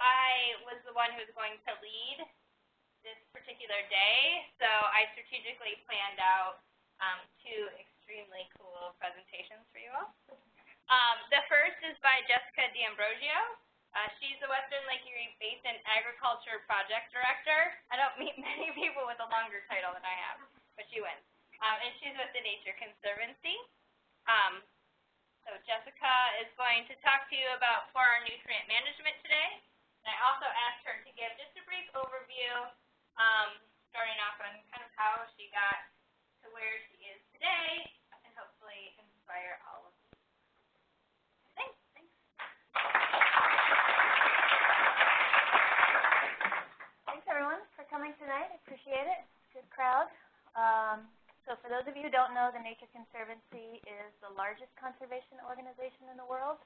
I was the one who was going to lead this particular day, so I strategically planned out um, two extremely cool presentations for you all. Um, the first is by Jessica D'Ambrosio. Uh, she's the Western Lake Erie Basin Agriculture Project Director. I don't meet many people with a longer title than I have, but she wins. Um, and she's with the Nature Conservancy. Um, so Jessica is going to talk to you about 4R nutrient management today. And I also asked her to give just a brief overview, um, starting off on kind of how she got to where she is today, and hopefully inspire all of you. Thanks. Thanks. Thanks everyone for coming tonight. I appreciate it. Good crowd. Um, so for those of you who don't know, the Nature Conservancy is the largest conservation organization in the world.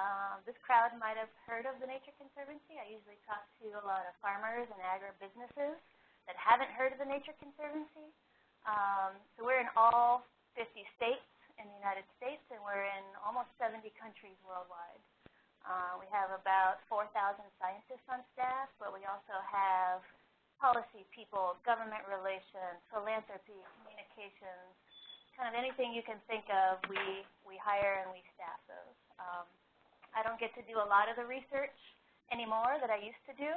Um, this crowd might have heard of the Nature Conservancy. I usually talk to a lot of farmers and agribusinesses that haven't heard of the Nature Conservancy. Um, so we're in all 50 states in the United States, and we're in almost 70 countries worldwide. Uh, we have about 4,000 scientists on staff, but we also have policy people, government relations, philanthropy, communications, kind of anything you can think of, we, we hire and we staff those. Um, I don't get to do a lot of the research anymore that I used to do,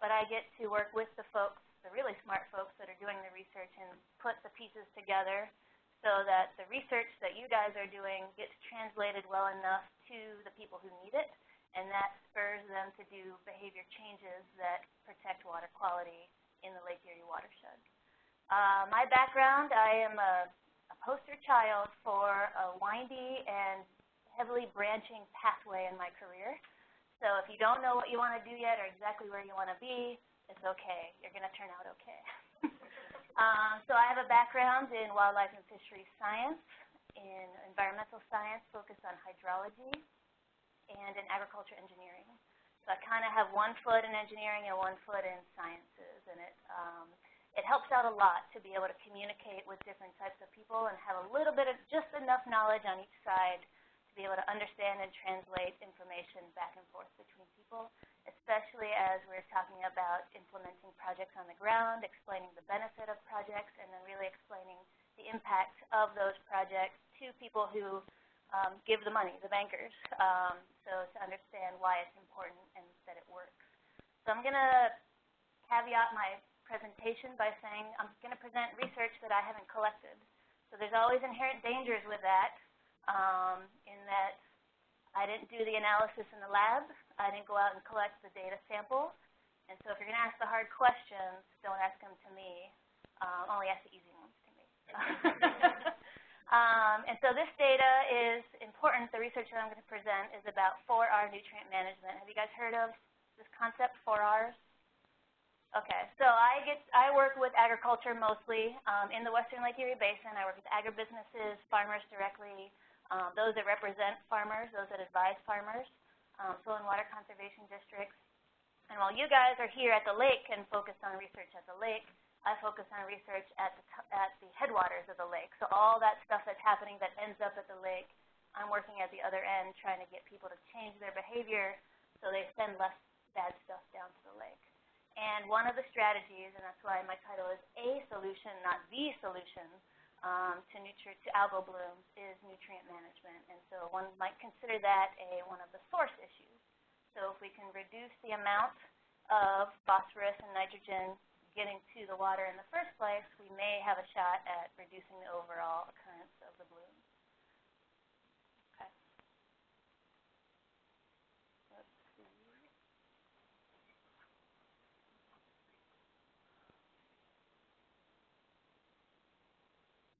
but I get to work with the folks, the really smart folks that are doing the research and put the pieces together so that the research that you guys are doing gets translated well enough to the people who need it, and that spurs them to do behavior changes that protect water quality in the Lake Erie watershed. Uh, my background, I am a, a poster child for a windy and heavily branching pathway in my career. So if you don't know what you want to do yet or exactly where you want to be, it's okay. You're going to turn out okay. um, so I have a background in wildlife and fisheries science, in environmental science focused on hydrology, and in agriculture engineering. So I kind of have one foot in engineering and one foot in sciences, and it um, it helps out a lot to be able to communicate with different types of people and have a little bit of just enough knowledge on each side to be able to understand and translate information back and forth between people, especially as we're talking about implementing projects on the ground, explaining the benefit of projects, and then really explaining the impact of those projects to people who um, give the money, the bankers, um, so to understand why it's important and that it works. So I'm going to caveat my presentation by saying I'm going to present research that I haven't collected. So there's always inherent dangers with that um, in that I didn't do the analysis in the lab. I didn't go out and collect the data samples. And so if you're going to ask the hard questions, don't ask them to me. Um, only ask the easy ones to me. um, and so this data is important. The research that I'm going to present is about 4R nutrient management. Have you guys heard of this concept, 4Rs? Okay, so I get I work with agriculture mostly um, in the Western Lake Erie Basin. I work with agribusinesses, farmers directly, um, those that represent farmers, those that advise farmers, um, soil and water conservation districts. And while you guys are here at the lake and focused on research at the lake, I focus on research at the, at the headwaters of the lake. So all that stuff that's happening that ends up at the lake, I'm working at the other end trying to get people to change their behavior so they send less bad stuff down to the lake. And one of the strategies, and that's why my title is A Solution, not The Solution, um, to, to algal blooms is nutrient management. And so one might consider that a, one of the source issues. So if we can reduce the amount of phosphorus and nitrogen getting to the water in the first place, we may have a shot at reducing the overall occurrence of the bloom.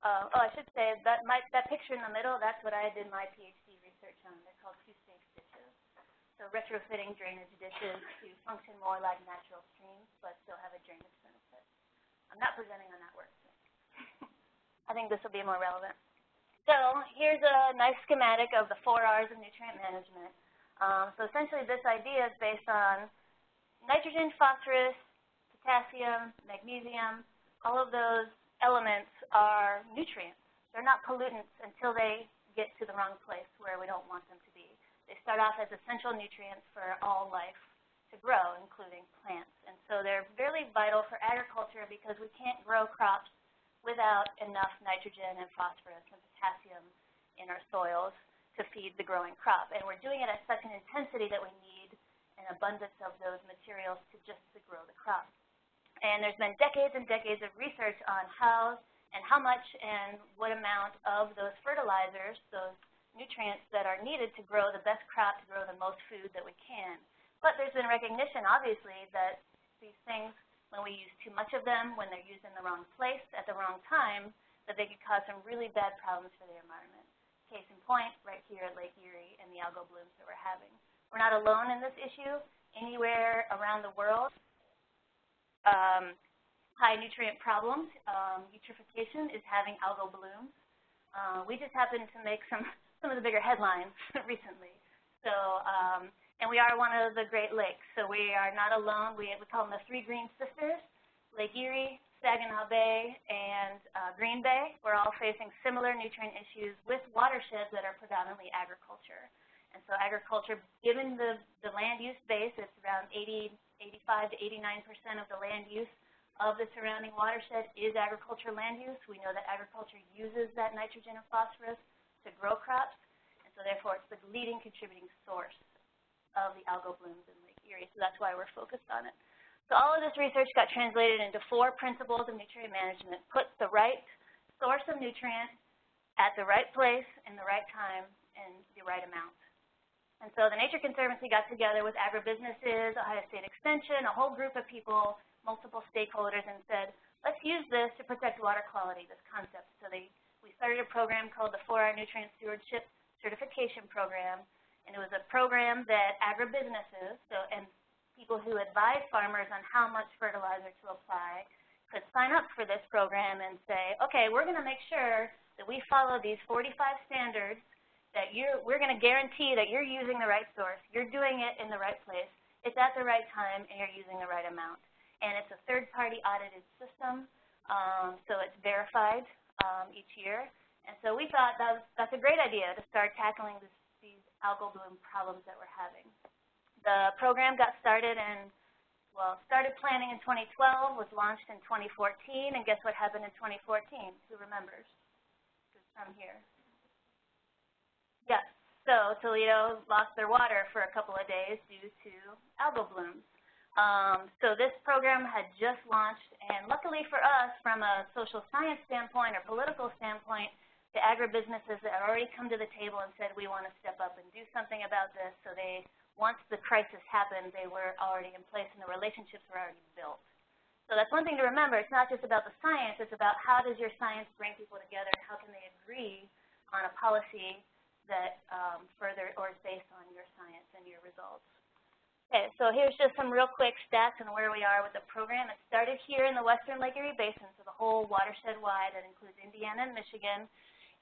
Uh, oh, I should say that my, that picture in the middle, that's what I did my PhD research on. They're called two-stage ditches. So retrofitting drainage ditches to function more like natural streams, but still have a drainage benefit. I'm not presenting on that work. I think this will be more relevant. So here's a nice schematic of the four R's of nutrient management. Um, so essentially this idea is based on nitrogen, phosphorus, potassium, magnesium, all of those elements are nutrients. They're not pollutants until they get to the wrong place where we don't want them to be. They start off as essential nutrients for all life to grow, including plants. And so they're really vital for agriculture because we can't grow crops without enough nitrogen and phosphorus and potassium in our soils to feed the growing crop. And we're doing it at such an intensity that we need an abundance of those materials to just to grow the crop. And there's been decades and decades of research on how and how much and what amount of those fertilizers, those nutrients that are needed to grow the best crop, to grow the most food that we can. But there's been recognition, obviously, that these things, when we use too much of them, when they're used in the wrong place at the wrong time, that they could cause some really bad problems for the environment. Case in point, right here at Lake Erie and the algal blooms that we're having. We're not alone in this issue. Anywhere around the world, um, high nutrient problems, um, eutrophication is having algal blooms. Uh, we just happened to make some some of the bigger headlines recently. So, um, and we are one of the Great Lakes, so we are not alone. We, we call them the Three Green Sisters, Lake Erie, Saginaw Bay, and uh, Green Bay. We're all facing similar nutrient issues with watersheds that are predominantly agriculture. And so agriculture, given the, the land use base, it's around 80, 85 to 89% of the land use of the surrounding watershed is agriculture land use. We know that agriculture uses that nitrogen and phosphorus to grow crops, and so therefore it's the leading contributing source of the algal blooms in Lake Erie. So that's why we're focused on it. So all of this research got translated into four principles of nutrient management. Put the right source of nutrient at the right place in the right time and the right amount. And so the Nature Conservancy got together with agribusinesses, Ohio State Extension, a whole group of people, multiple stakeholders, and said, let's use this to protect water quality, this concept. So they we started a program called the 4R Nutrient Stewardship Certification Program, and it was a program that agribusinesses so, and people who advise farmers on how much fertilizer to apply could sign up for this program and say, okay, we're going to make sure that we follow these 45 standards, that you're, we're going to guarantee that you're using the right source, you're doing it in the right place, it's at the right time, and you're using the right amount. And it's a third-party audited system, um, so it's verified um, each year. And so we thought that was, that's a great idea to start tackling this, these algal bloom problems that we're having. The program got started in, well, started planning in 2012, was launched in 2014, and guess what happened in 2014? Who remembers? From here? Yes. So Toledo lost their water for a couple of days due to algal blooms. Um, so this program had just launched, and luckily for us, from a social science standpoint or political standpoint, the agribusinesses had already come to the table and said, we want to step up and do something about this. So they, once the crisis happened, they were already in place and the relationships were already built. So that's one thing to remember. It's not just about the science. It's about how does your science bring people together how can they agree on a policy that um, further or is based on your science and your results. Okay, so here's just some real quick stats on where we are with the program. It started here in the western Lake Erie Basin, so the whole watershed-wide. That includes Indiana and Michigan.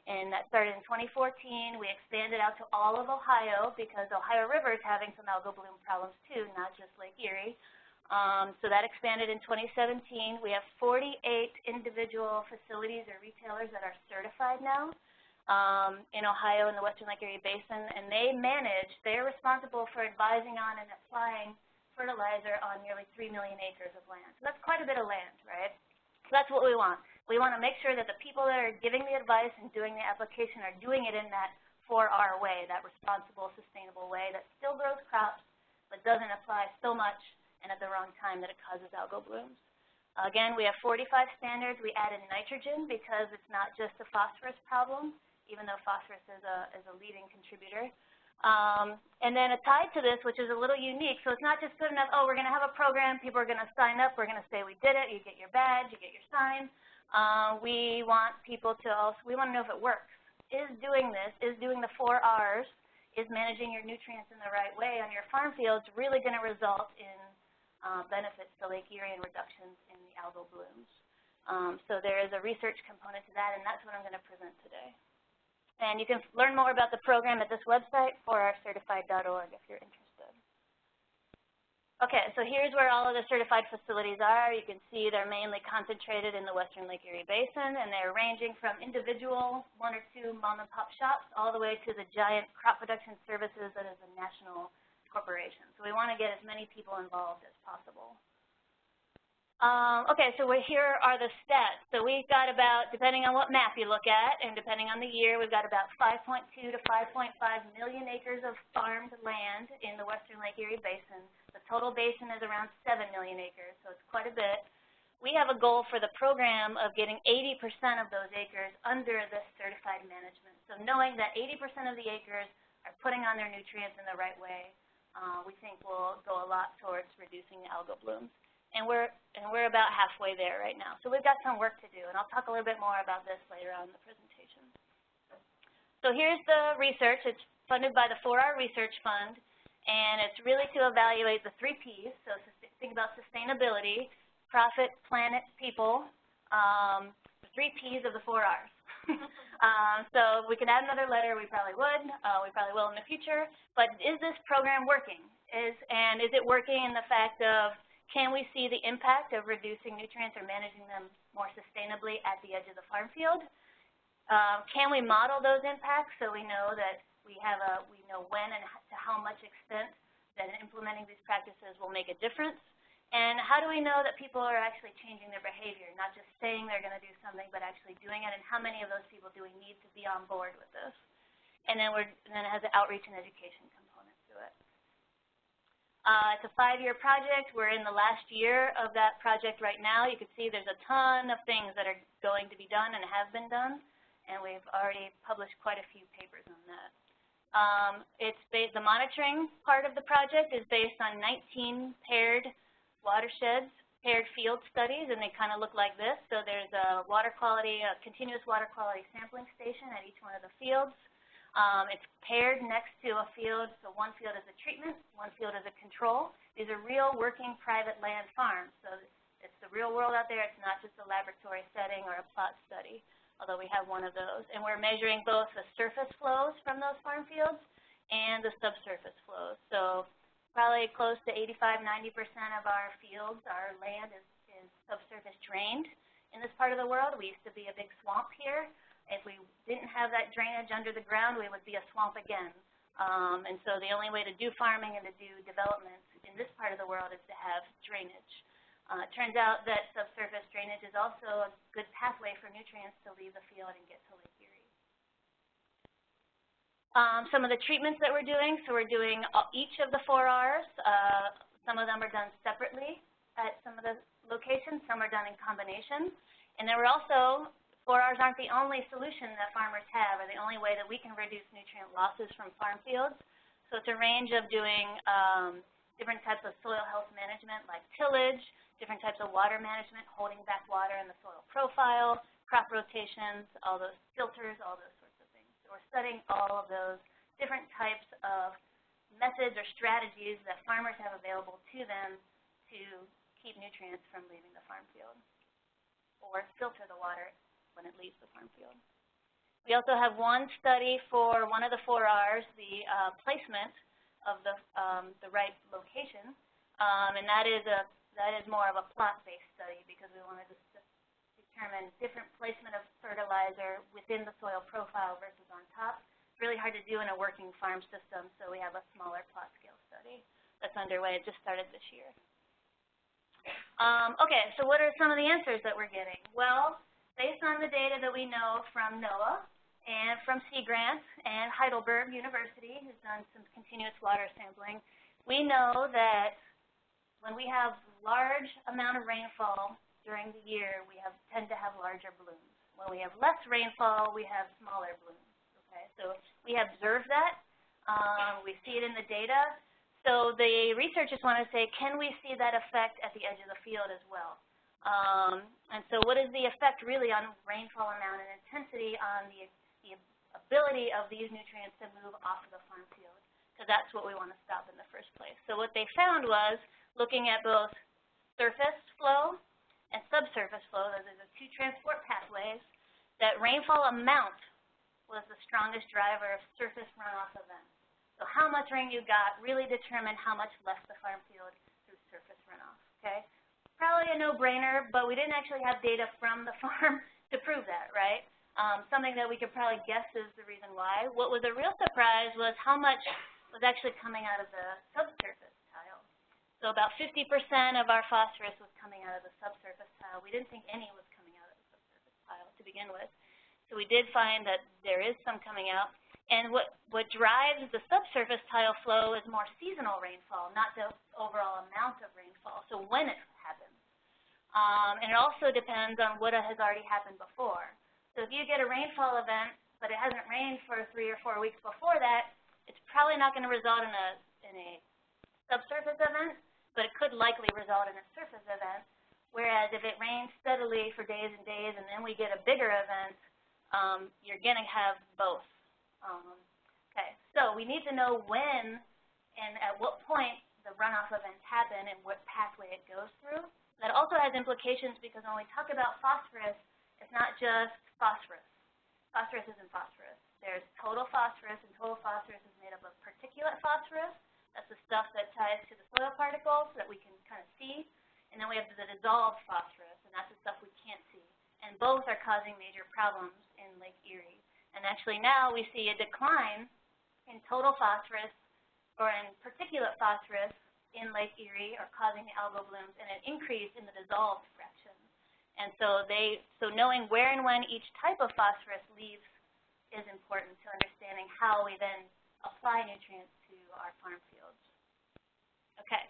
And that started in 2014. We expanded out to all of Ohio because Ohio River is having some algal bloom problems too, not just Lake Erie. Um, so that expanded in 2017. We have 48 individual facilities or retailers that are certified now um, in Ohio in the Western Lake Erie Basin, and they manage, they're responsible for advising on and applying fertilizer on nearly 3 million acres of land. So that's quite a bit of land, right? So that's what we want. We want to make sure that the people that are giving the advice and doing the application are doing it in that 4R way, that responsible, sustainable way that still grows crops but doesn't apply so much and at the wrong time that it causes algal blooms. Again, we have 45 standards. We added nitrogen because it's not just a phosphorus problem even though phosphorus is a, is a leading contributor. Um, and then tied to this, which is a little unique, so it's not just good enough, oh, we're going to have a program, people are going to sign up, we're going to say we did it, you get your badge, you get your sign. Uh, we want people to also, we want to know if it works. Is doing this, is doing the four R's, is managing your nutrients in the right way on your farm fields really going to result in uh, benefits to Lake Erie and reductions in the algal blooms. Um, so there is a research component to that, and that's what I'm going to present today. And you can learn more about the program at this website, 4rcertified.org, if you're interested. Okay, so here's where all of the certified facilities are. You can see they're mainly concentrated in the western Lake Erie Basin, and they're ranging from individual one or two mom and pop shops all the way to the giant crop production services that is a national corporation. So we want to get as many people involved as possible. Um, okay, so here are the stats. So we've got about, depending on what map you look at and depending on the year, we've got about 5.2 to 5.5 million acres of farmed land in the western Lake Erie Basin. The total basin is around 7 million acres, so it's quite a bit. We have a goal for the program of getting 80% of those acres under this certified management. So knowing that 80% of the acres are putting on their nutrients in the right way, uh, we think will go a lot towards reducing the algal blooms and we're and we're about halfway there right now. So we've got some work to do, and I'll talk a little bit more about this later on in the presentation. So here's the research. It's funded by the 4R Research Fund, and it's really to evaluate the three Ps. So think about sustainability, profit, planet, people, um, the three Ps of the four Rs. um, so if we can add another letter, we probably would. Uh, we probably will in the future. But is this program working? Is and is it working in the fact of can we see the impact of reducing nutrients or managing them more sustainably at the edge of the farm field? Um, can we model those impacts so we know that we have a we know when and to how much extent that implementing these practices will make a difference? And how do we know that people are actually changing their behavior, not just saying they're going to do something, but actually doing it? And how many of those people do we need to be on board with this? And then, we're, and then has an outreach and education it. Uh, it's a five-year project. We're in the last year of that project right now. You can see there's a ton of things that are going to be done and have been done, and we've already published quite a few papers on that. Um, it's based, the monitoring part of the project is based on 19 paired watersheds, paired field studies, and they kind of look like this. So there's a water quality, a continuous water quality sampling station at each one of the fields. Um, it's paired next to a field, so one field is a treatment, one field is a control. These are real working private land farms, so it's the real world out there. It's not just a laboratory setting or a plot study, although we have one of those. And we're measuring both the surface flows from those farm fields and the subsurface flows. So probably close to 85, 90% of our fields, our land is, is subsurface drained in this part of the world. We used to be a big swamp here. If we didn't have that drainage under the ground, we would be a swamp again. Um, and so the only way to do farming and to do development in this part of the world is to have drainage. Uh, it turns out that subsurface drainage is also a good pathway for nutrients to leave the field and get to Lake Erie. Um, some of the treatments that we're doing, so we're doing each of the four R's. Uh, some of them are done separately at some of the locations, some are done in combination. And then we're also 4Rs aren't the only solution that farmers have or the only way that we can reduce nutrient losses from farm fields. So it's a range of doing um, different types of soil health management like tillage, different types of water management, holding back water in the soil profile, crop rotations, all those filters, all those sorts of things. So we're studying all of those different types of methods or strategies that farmers have available to them to keep nutrients from leaving the farm field or filter the water when it leaves the farm field. We also have one study for one of the four R's, the uh, placement of the, um, the right location, um, and that is, a, that is more of a plot-based study because we wanted to determine different placement of fertilizer within the soil profile versus on top. It's really hard to do in a working farm system, so we have a smaller plot scale study that's underway. It just started this year. Um, okay, so what are some of the answers that we're getting? Well, based on the data that we know from NOAA and from Sea Grant and Heidelberg University, who's done some continuous water sampling, we know that when we have large amount of rainfall during the year, we have, tend to have larger blooms. When we have less rainfall, we have smaller blooms. Okay, so we observe that. Um, we see it in the data. So the researchers want to say, can we see that effect at the edge of the field as well? Um, and so what is the effect really on rainfall amount and intensity on the, the ability of these nutrients to move off of the farm field? Because that's what we want to stop in the first place. So what they found was, looking at both surface flow and subsurface flow, those are the two transport pathways, that rainfall amount was the strongest driver of surface runoff events. So how much rain you got really determined how much left the farm field through surface runoff, okay? Probably a no-brainer, but we didn't actually have data from the farm to prove that, right? Um, something that we could probably guess is the reason why. What was a real surprise was how much was actually coming out of the subsurface tile. So about 50% of our phosphorus was coming out of the subsurface tile. We didn't think any was coming out of the subsurface tile to begin with. So we did find that there is some coming out. And what, what drives the subsurface tile flow is more seasonal rainfall, not the overall amount of rainfall, so when it. Um, and it also depends on what has already happened before. So if you get a rainfall event, but it hasn't rained for three or four weeks before that, it's probably not going to result in a, in a subsurface event, but it could likely result in a surface event. Whereas if it rains steadily for days and days and then we get a bigger event, um, you're going to have both. Um, okay, so we need to know when and at what point the runoff events happen and what pathway it goes through. That also has implications because when we talk about phosphorus, it's not just phosphorus. Phosphorus isn't phosphorus. There's total phosphorus, and total phosphorus is made up of particulate phosphorus. That's the stuff that ties to the soil particles that we can kind of see. And then we have the dissolved phosphorus, and that's the stuff we can't see. And both are causing major problems in Lake Erie. And actually now we see a decline in total phosphorus or in particulate phosphorus in Lake Erie are causing the algal blooms and an increase in the dissolved fraction. And so they so knowing where and when each type of phosphorus leaves is important to understanding how we then apply nutrients to our farm fields. Okay.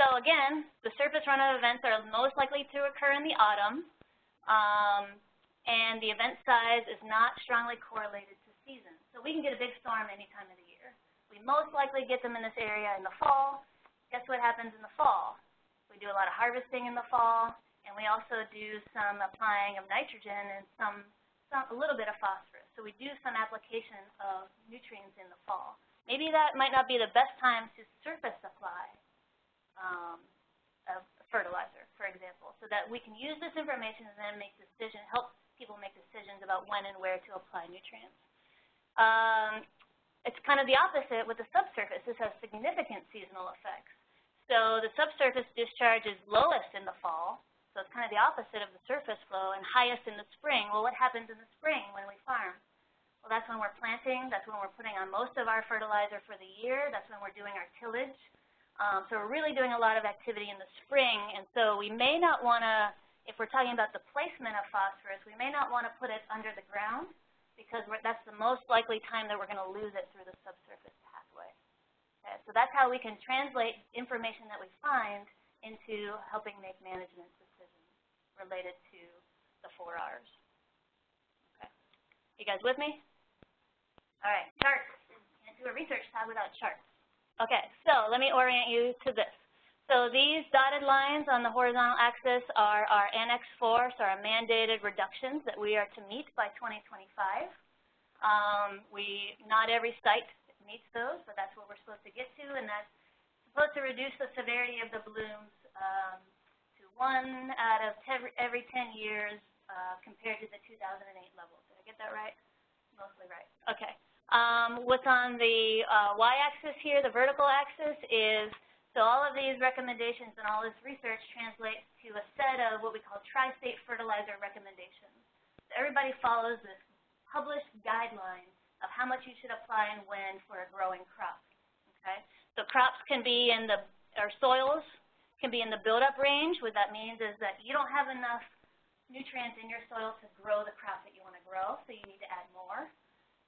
So again, the surface runoff events are most likely to occur in the autumn. Um, and the event size is not strongly correlated to season. So we can get a big storm any time of the year. We most likely get them in this area in the fall. Guess what happens in the fall? We do a lot of harvesting in the fall, and we also do some applying of nitrogen and some, some a little bit of phosphorus. So we do some application of nutrients in the fall. Maybe that might not be the best time to surface apply um, fertilizer, for example, so that we can use this information and then make decision, help people make decisions about when and where to apply nutrients. Um, it's kind of the opposite with the subsurface. This has significant seasonal effects. So the subsurface discharge is lowest in the fall, so it's kind of the opposite of the surface flow, and highest in the spring. Well, what happens in the spring when we farm? Well, that's when we're planting. That's when we're putting on most of our fertilizer for the year. That's when we're doing our tillage. Um, so we're really doing a lot of activity in the spring, and so we may not want to if we're talking about the placement of phosphorus, we may not want to put it under the ground because that's the most likely time that we're going to lose it through the subsurface so that's how we can translate information that we find into helping make management decisions related to the four R's. Okay. You guys with me? All right, charts. Can't do a research talk without charts. Okay, so let me orient you to this. So these dotted lines on the horizontal axis are our Annex 4, so our mandated reductions that we are to meet by 2025. Um, we, not every site meets those, but that's what we're supposed to get to, and that's supposed to reduce the severity of the blooms um, to one out of every 10 years uh, compared to the 2008 levels. Did I get that right? Mostly right. Okay. Um, what's on the uh, y-axis here, the vertical axis, is so all of these recommendations and all this research translates to a set of what we call tri-state fertilizer recommendations. So everybody follows this published guideline of how much you should apply and when for a growing crop. Okay? So crops can be in the, or soils can be in the buildup range. What that means is that you don't have enough nutrients in your soil to grow the crop that you want to grow, so you need to add more.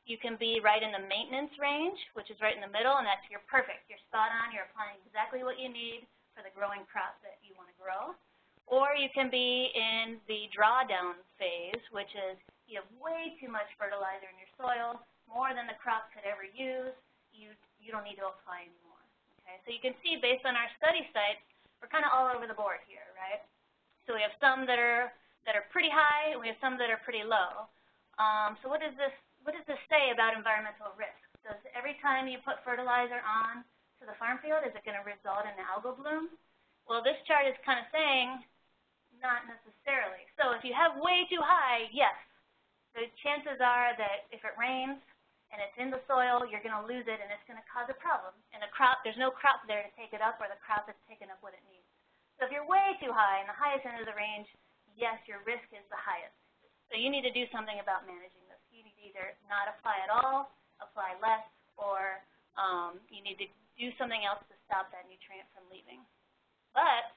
You can be right in the maintenance range, which is right in the middle, and that's you're perfect. You're spot on. You're applying exactly what you need for the growing crop that you want to grow. Or you can be in the drawdown phase, which is you have way too much fertilizer in your soil, more than the crop could ever use. You, you don't need to apply anymore. Okay? So you can see based on our study sites, we're kind of all over the board here, right? So we have some that are, that are pretty high, and we have some that are pretty low. Um, so what does this what does this say about environmental risk? Does every time you put fertilizer on to the farm field, is it going to result in an algal bloom? Well, this chart is kind of saying not necessarily. So if you have way too high, yes, the chances are that if it rains and it's in the soil, you're going to lose it and it's going to cause a problem. And the crop, there's no crop there to take it up or the crop has taken up what it needs. So if you're way too high in the highest end of the range, yes, your risk is the highest. So you need to do something about managing this. You need either not apply at all, apply less, or um, you need to do something else to stop that nutrient from leaving. But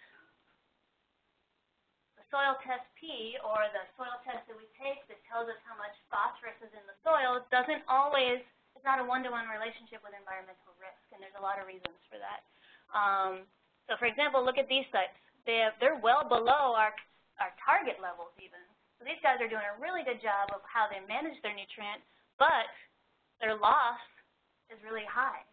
soil test P, or the soil test that we take that tells us how much phosphorus is in the soil, doesn't always, it's not a one-to-one -one relationship with environmental risk, and there's a lot of reasons for that. Um, so for example, look at these sites. They have, they're well below our, our target levels even. So these guys are doing a really good job of how they manage their nutrient, but their loss is really high.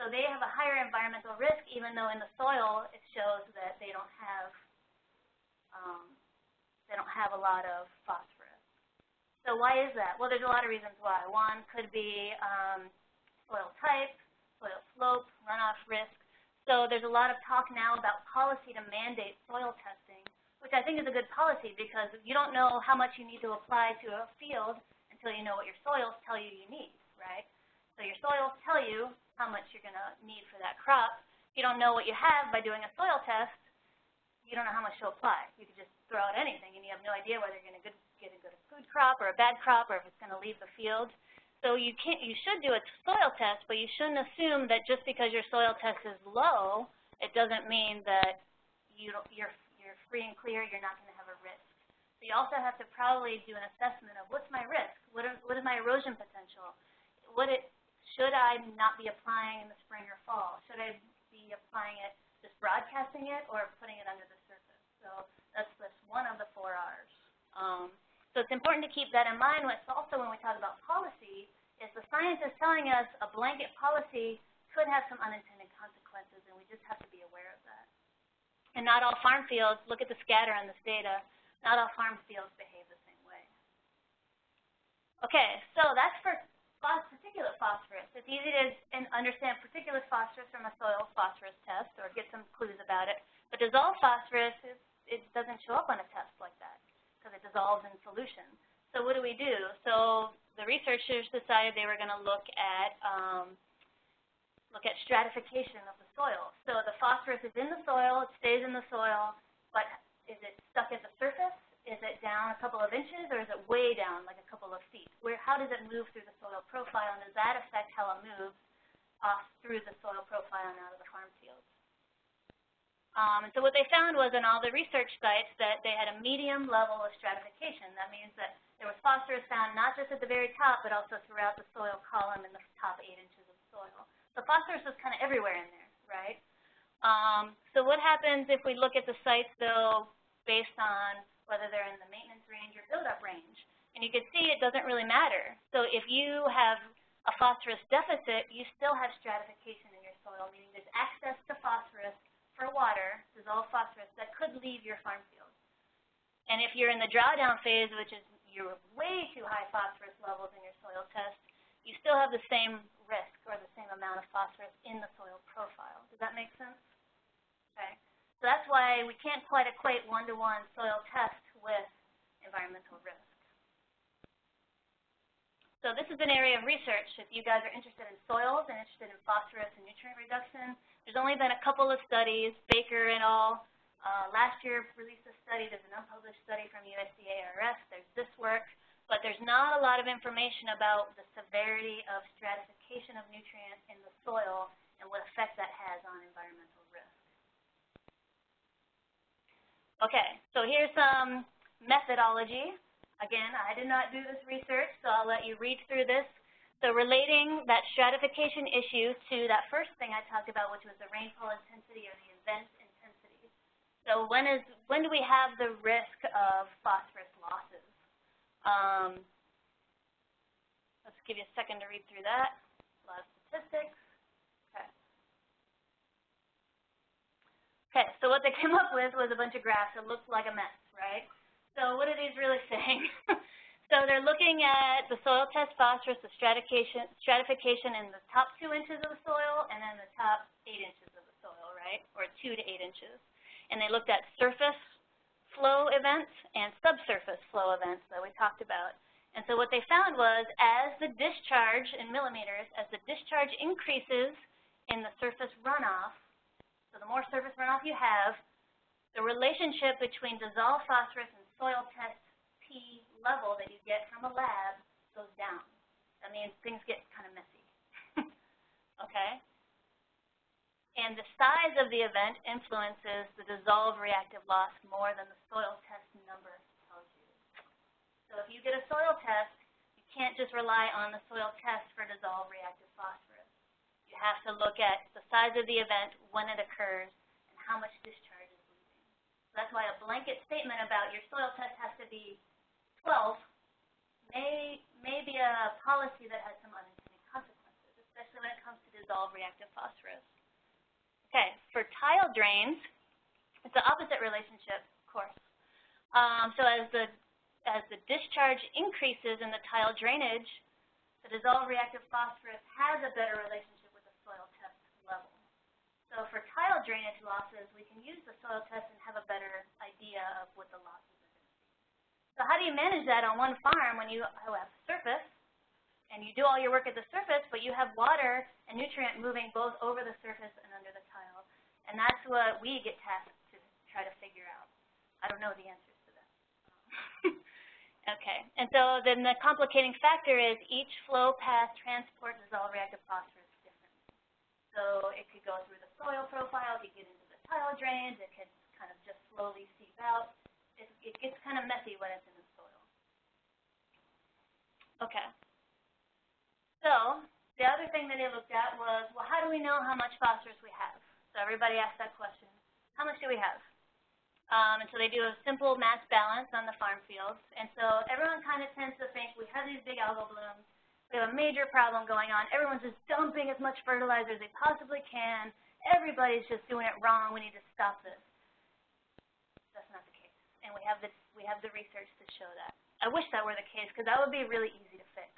So they have a higher environmental risk even though in the soil it shows that they don't have um, they don't have a lot of phosphorus. So why is that? Well, there's a lot of reasons why. One could be um, soil type, soil slope, runoff risk, so there's a lot of talk now about policy to mandate soil testing, which I think is a good policy because you don't know how much you need to apply to a field until you know what your soils tell you you need, right? So your soils tell you how much you're going to need for that crop. You don't know what you have by doing a soil test, you don't know how much to apply. You could just throw out anything and you have no idea whether you're going to get a good food crop or a bad crop or if it's going to leave the field. So you can't, you should do a soil test, but you shouldn't assume that just because your soil test is low, it doesn't mean that you don't, you're, you're free and clear, you're not going to have a risk. So you also have to probably do an assessment of what's my risk, what, are, what is my erosion potential, what it, should I not be applying in the spring or fall, should I be applying it, broadcasting it, or putting it under the surface. So that's, that's one of the four R's. Um, so it's important to keep that in mind. It's also when we talk about policy, is the science is telling us a blanket policy could have some unintended consequences, and we just have to be aware of that. And not all farm fields, look at the scatter on this data, not all farm fields behave the same way. Okay, so that's for particulate phosphorus. It's easy to understand particulate phosphorus from a soil phosphorus test or get some clues about it. But dissolved phosphorus, it, it doesn't show up on a test like that because it dissolves in solution. So what do we do? So the researchers decided they were going to look at um, look at stratification of the soil. So the phosphorus is in the soil, it stays in the soil, but is it stuck at the surface? Is it down a couple of inches, or is it way down, like a couple of feet? Where, how does it move through the soil profile, and does that affect how it moves off through the soil profile and out of the farm fields? Um, and so what they found was in all the research sites that they had a medium level of stratification. That means that there was phosphorus found not just at the very top, but also throughout the soil column in the top eight inches of soil. So phosphorus was kind of everywhere in there, right? Um, so what happens if we look at the sites, though, based on whether they're in the maintenance range or buildup range? And you can see it doesn't really matter. So if you have a phosphorus deficit, you still have stratification in your soil, meaning there's access to phosphorus for water, dissolved phosphorus, that could leave your farm field. And if you're in the drawdown phase, which is you're way too high phosphorus levels in your soil test, you still have the same risk or the same amount of phosphorus in the soil profile. Does that make sense? Okay. So that's why we can't quite equate one-to-one -one soil test with environmental risk. So this is an area of research. If you guys are interested in soils and interested in phosphorus and nutrient reduction, there's only been a couple of studies, Baker et al. Uh, last year released a study. There's an unpublished study from USDA-ARS. There's this work. But there's not a lot of information about the severity of stratification of nutrients in the soil and what effect that has on environmental risk. Okay, so here's some methodology. Again, I did not do this research, so I'll let you read through this. So relating that stratification issue to that first thing I talked about, which was the rainfall intensity or the event intensity. So when is when do we have the risk of phosphorus losses? Um, let's give you a second to read through that. A lot of statistics. Okay. Okay, so what they came up with was a bunch of graphs that looked like a mess, right? So what are these really saying? So they're looking at the soil test phosphorus, the stratification, stratification in the top two inches of the soil and then the top eight inches of the soil, right, or two to eight inches. And they looked at surface flow events and subsurface flow events that we talked about. And so what they found was as the discharge in millimeters, as the discharge increases in the surface runoff, so the more surface runoff you have, the relationship between dissolved phosphorus and soil test P level that you get from a lab goes down. That means things get kind of messy. okay? And the size of the event influences the dissolved reactive loss more than the soil test number tells you. So if you get a soil test, you can't just rely on the soil test for dissolved reactive phosphorus. Have to look at the size of the event, when it occurs, and how much discharge is leaving. So that's why a blanket statement about your soil test has to be 12 may, may be a policy that has some unintended consequences, especially when it comes to dissolved reactive phosphorus. Okay, for tile drains, it's the opposite relationship, of course. Um, so as the as the discharge increases in the tile drainage, the dissolved reactive phosphorus has a better relationship with the soil test level. So for tile drainage losses, we can use the soil test and have a better idea of what the losses are going to be. So how do you manage that on one farm when you have surface and you do all your work at the surface, but you have water and nutrient moving both over the surface and under the tile. And that's what we get tasked to try to figure out. I don't know the answers to that. okay, and so then the complicating factor is each flow path transports dissolved reactive phosphorus. So it could go through the soil profile, it could get into the tile drains, it could kind of just slowly seep out. It, it gets kind of messy when it's in the soil. Okay. So the other thing that they looked at was, well, how do we know how much phosphorus we have? So everybody asked that question. How much do we have? Um, and so they do a simple mass balance on the farm fields. And so everyone kind of tends to think we have these big algal blooms. We have a major problem going on. Everyone's just dumping as much fertilizer as they possibly can. Everybody's just doing it wrong. We need to stop this. That's not the case. And we have, this, we have the research to show that. I wish that were the case because that would be really easy to fix.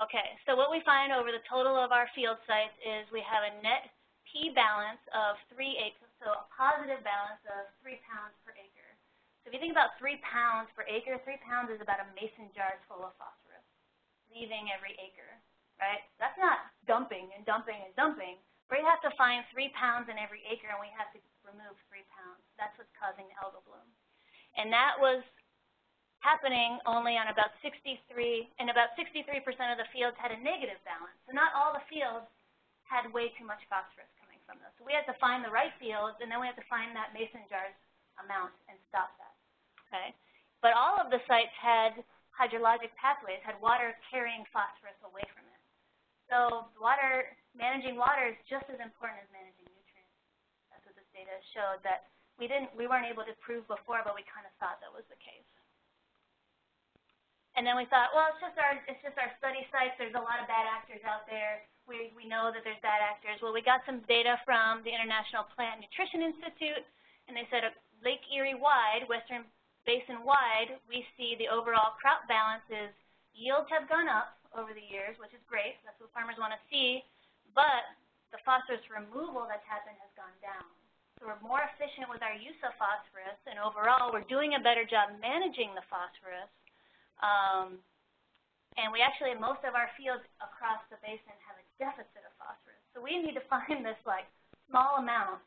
Okay, so what we find over the total of our field sites is we have a net P balance of 3 acres, so a positive balance of 3 pounds per acre. So if you think about 3 pounds per acre, 3 pounds is about a mason jar full of phosphorus, leaving every acre, right? That's not dumping and dumping and dumping. We have to find 3 pounds in every acre, and we have to remove 3 pounds. That's what's causing the algal bloom. And that was happening only on about 63, and about 63% of the fields had a negative balance. So not all the fields had way too much phosphorus coming from those. So we had to find the right fields, and then we had to find that mason jar's amount and stop that. Okay? But all of the sites had hydrologic pathways, had water carrying phosphorus away from it. So water, managing water is just as important as managing nutrients. That's what this data showed that we didn't, we weren't able to prove before, but we kind of thought that was the case. And then we thought, well, it's just our it's just our study sites. There's a lot of bad actors out there. We we know that there's bad actors. Well, we got some data from the International Plant Nutrition Institute, and they said uh, Lake Erie wide, Western Basin wide, we see the overall crop balances yields have gone up over the years, which is great. That's what farmers want to see. But the phosphorus removal that's happened has gone down. So we're more efficient with our use of phosphorus, and overall, we're doing a better job managing the phosphorus. Um, and we actually, most of our fields across the basin, have a deficit of phosphorus. So we need to find this like small amount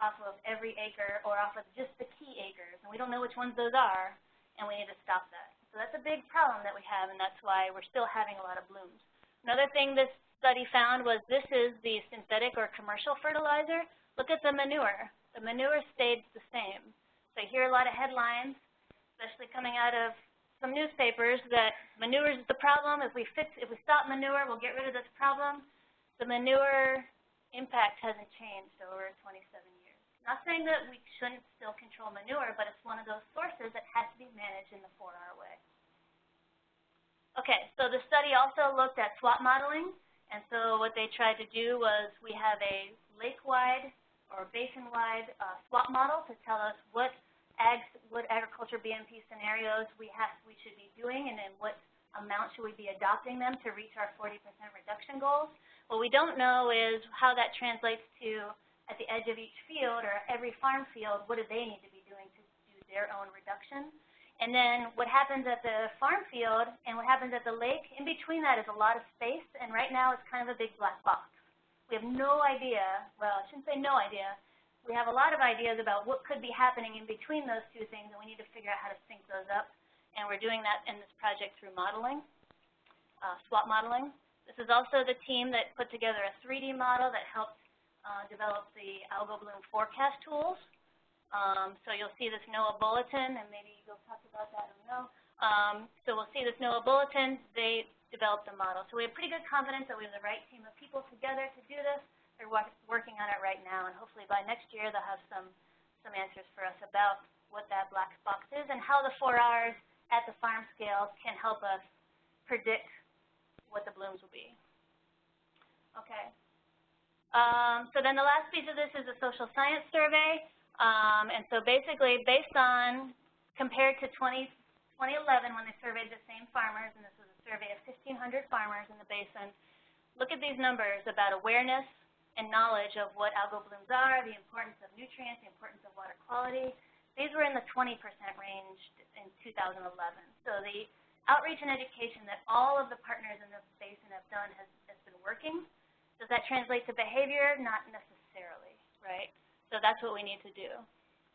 off of every acre or off of just the key acres. And we don't know which ones those are, and we need to stop that. So that's a big problem that we have, and that's why we're still having a lot of blooms. Another thing this study found was this is the synthetic or commercial fertilizer. Look at the manure. The manure stayed the same. So I hear a lot of headlines, especially coming out of some newspapers that manure is the problem. If we fix, if we stop manure, we'll get rid of this problem. The manure impact hasn't changed over 27 years. Not saying that we shouldn't still control manure, but it's one of those sources that has to be managed in the 4R way. Okay, so the study also looked at SWAT modeling, and so what they tried to do was we have a lake-wide or basin-wide uh, SWAT model to tell us what ag, what agriculture BMP scenarios we have, we should be doing, and then what amount should we be adopting them to reach our 40% reduction goals. What we don't know is how that translates to at the edge of each field or every farm field, what do they need to be doing to do their own reduction. And then what happens at the farm field and what happens at the lake, in between that is a lot of space, and right now it's kind of a big black box. We have no idea, well, I shouldn't say no idea, we have a lot of ideas about what could be happening in between those two things, and we need to figure out how to sync those up. And we're doing that in this project through modeling, uh, SWAT modeling. This is also the team that put together a 3D model that helped uh, develop the algal bloom forecast tools. Um, so you'll see this NOAA bulletin, and maybe you'll talk about that, I don't know. Um, so we'll see this NOAA bulletin. They developed the model. So we have pretty good confidence that we have the right team of people together to do this. They're working on it right now, and hopefully by next year they'll have some, some answers for us about what that black box is and how the 4Rs at the farm scale can help us predict what the blooms will be. Okay. Um, so then the last piece of this is a social science survey. Um, and so basically, based on, compared to 20, 2011 when they surveyed the same farmers, and this was a survey of 1,500 farmers in the basin, look at these numbers about awareness and knowledge of what algal blooms are, the importance of nutrients, the importance of water quality. These were in the 20% range in 2011. So the outreach and education that all of the partners in the basin have done has, has been working. Does that translate to behavior? Not necessarily, right? So that's what we need to do.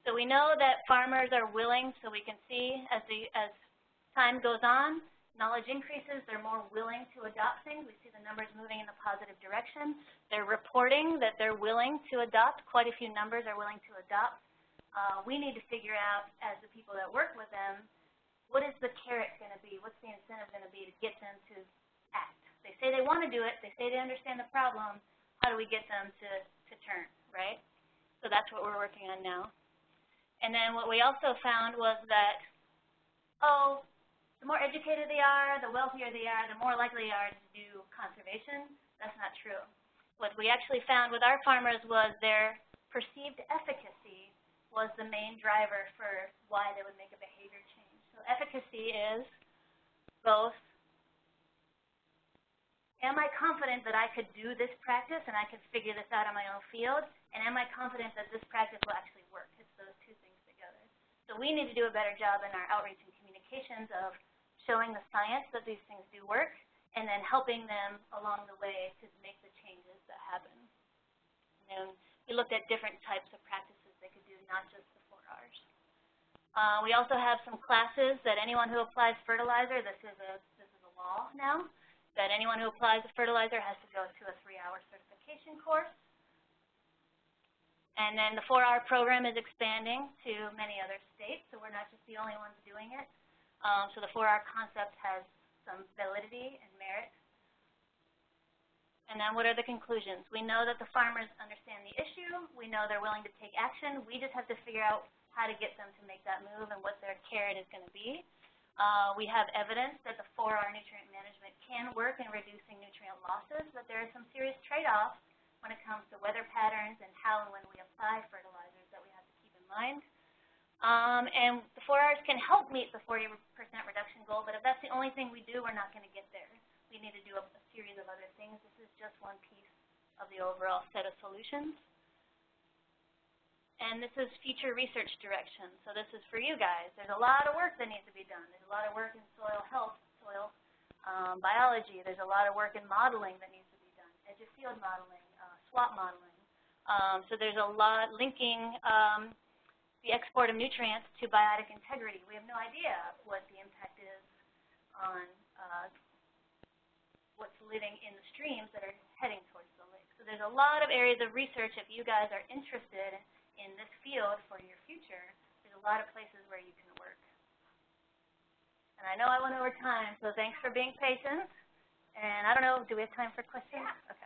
So we know that farmers are willing, so we can see as, the, as time goes on, knowledge increases, they're more willing to adopt things. We see the numbers moving in a positive direction. They're reporting that they're willing to adopt. Quite a few numbers are willing to adopt. Uh, we need to figure out, as the people that work with them, what is the carrot going to be? What's the incentive going to be to get them to? They say they want to do it. They say they understand the problem. How do we get them to, to turn, right? So that's what we're working on now. And then what we also found was that, oh, the more educated they are, the wealthier they are, the more likely they are to do conservation. That's not true. What we actually found with our farmers was their perceived efficacy was the main driver for why they would make a behavior change. So efficacy is both am I confident that I could do this practice and I could figure this out in my own field? And am I confident that this practice will actually work? It's those two things together. So we need to do a better job in our outreach and communications of showing the science that these things do work and then helping them along the way to make the changes that happen. And we looked at different types of practices they could do, not just the 4Rs. Uh, we also have some classes that anyone who applies fertilizer, this is a, this is a law now, that anyone who applies a fertilizer has to go to a three-hour certification course. And then the 4R program is expanding to many other states, so we're not just the only ones doing it. Um, so the 4R concept has some validity and merit. And then what are the conclusions? We know that the farmers understand the issue. We know they're willing to take action. We just have to figure out how to get them to make that move and what their carrot is going to be. Uh, we have evidence that the 4R nutrient management can work in reducing nutrient losses, but there are some serious trade-offs when it comes to weather patterns and how and when we apply fertilizers that we have to keep in mind. Um, and the 4Rs can help meet the 40% reduction goal, but if that's the only thing we do, we're not going to get there. We need to do a, a series of other things. This is just one piece of the overall set of solutions. And this is future research direction. So this is for you guys. There's a lot of work that needs to be done. There's a lot of work in soil health, soil um, biology. There's a lot of work in modeling that needs to be done, edge of field modeling, uh, modeling. Um, so there's a lot linking um, the export of nutrients to biotic integrity. We have no idea what the impact is on uh, what's living in the streams that are heading towards the lake. So there's a lot of areas of research if you guys are interested in this field for your future, there's a lot of places where you can work. And I know I went over time, so thanks for being patient. And I don't know, do we have time for questions? Okay.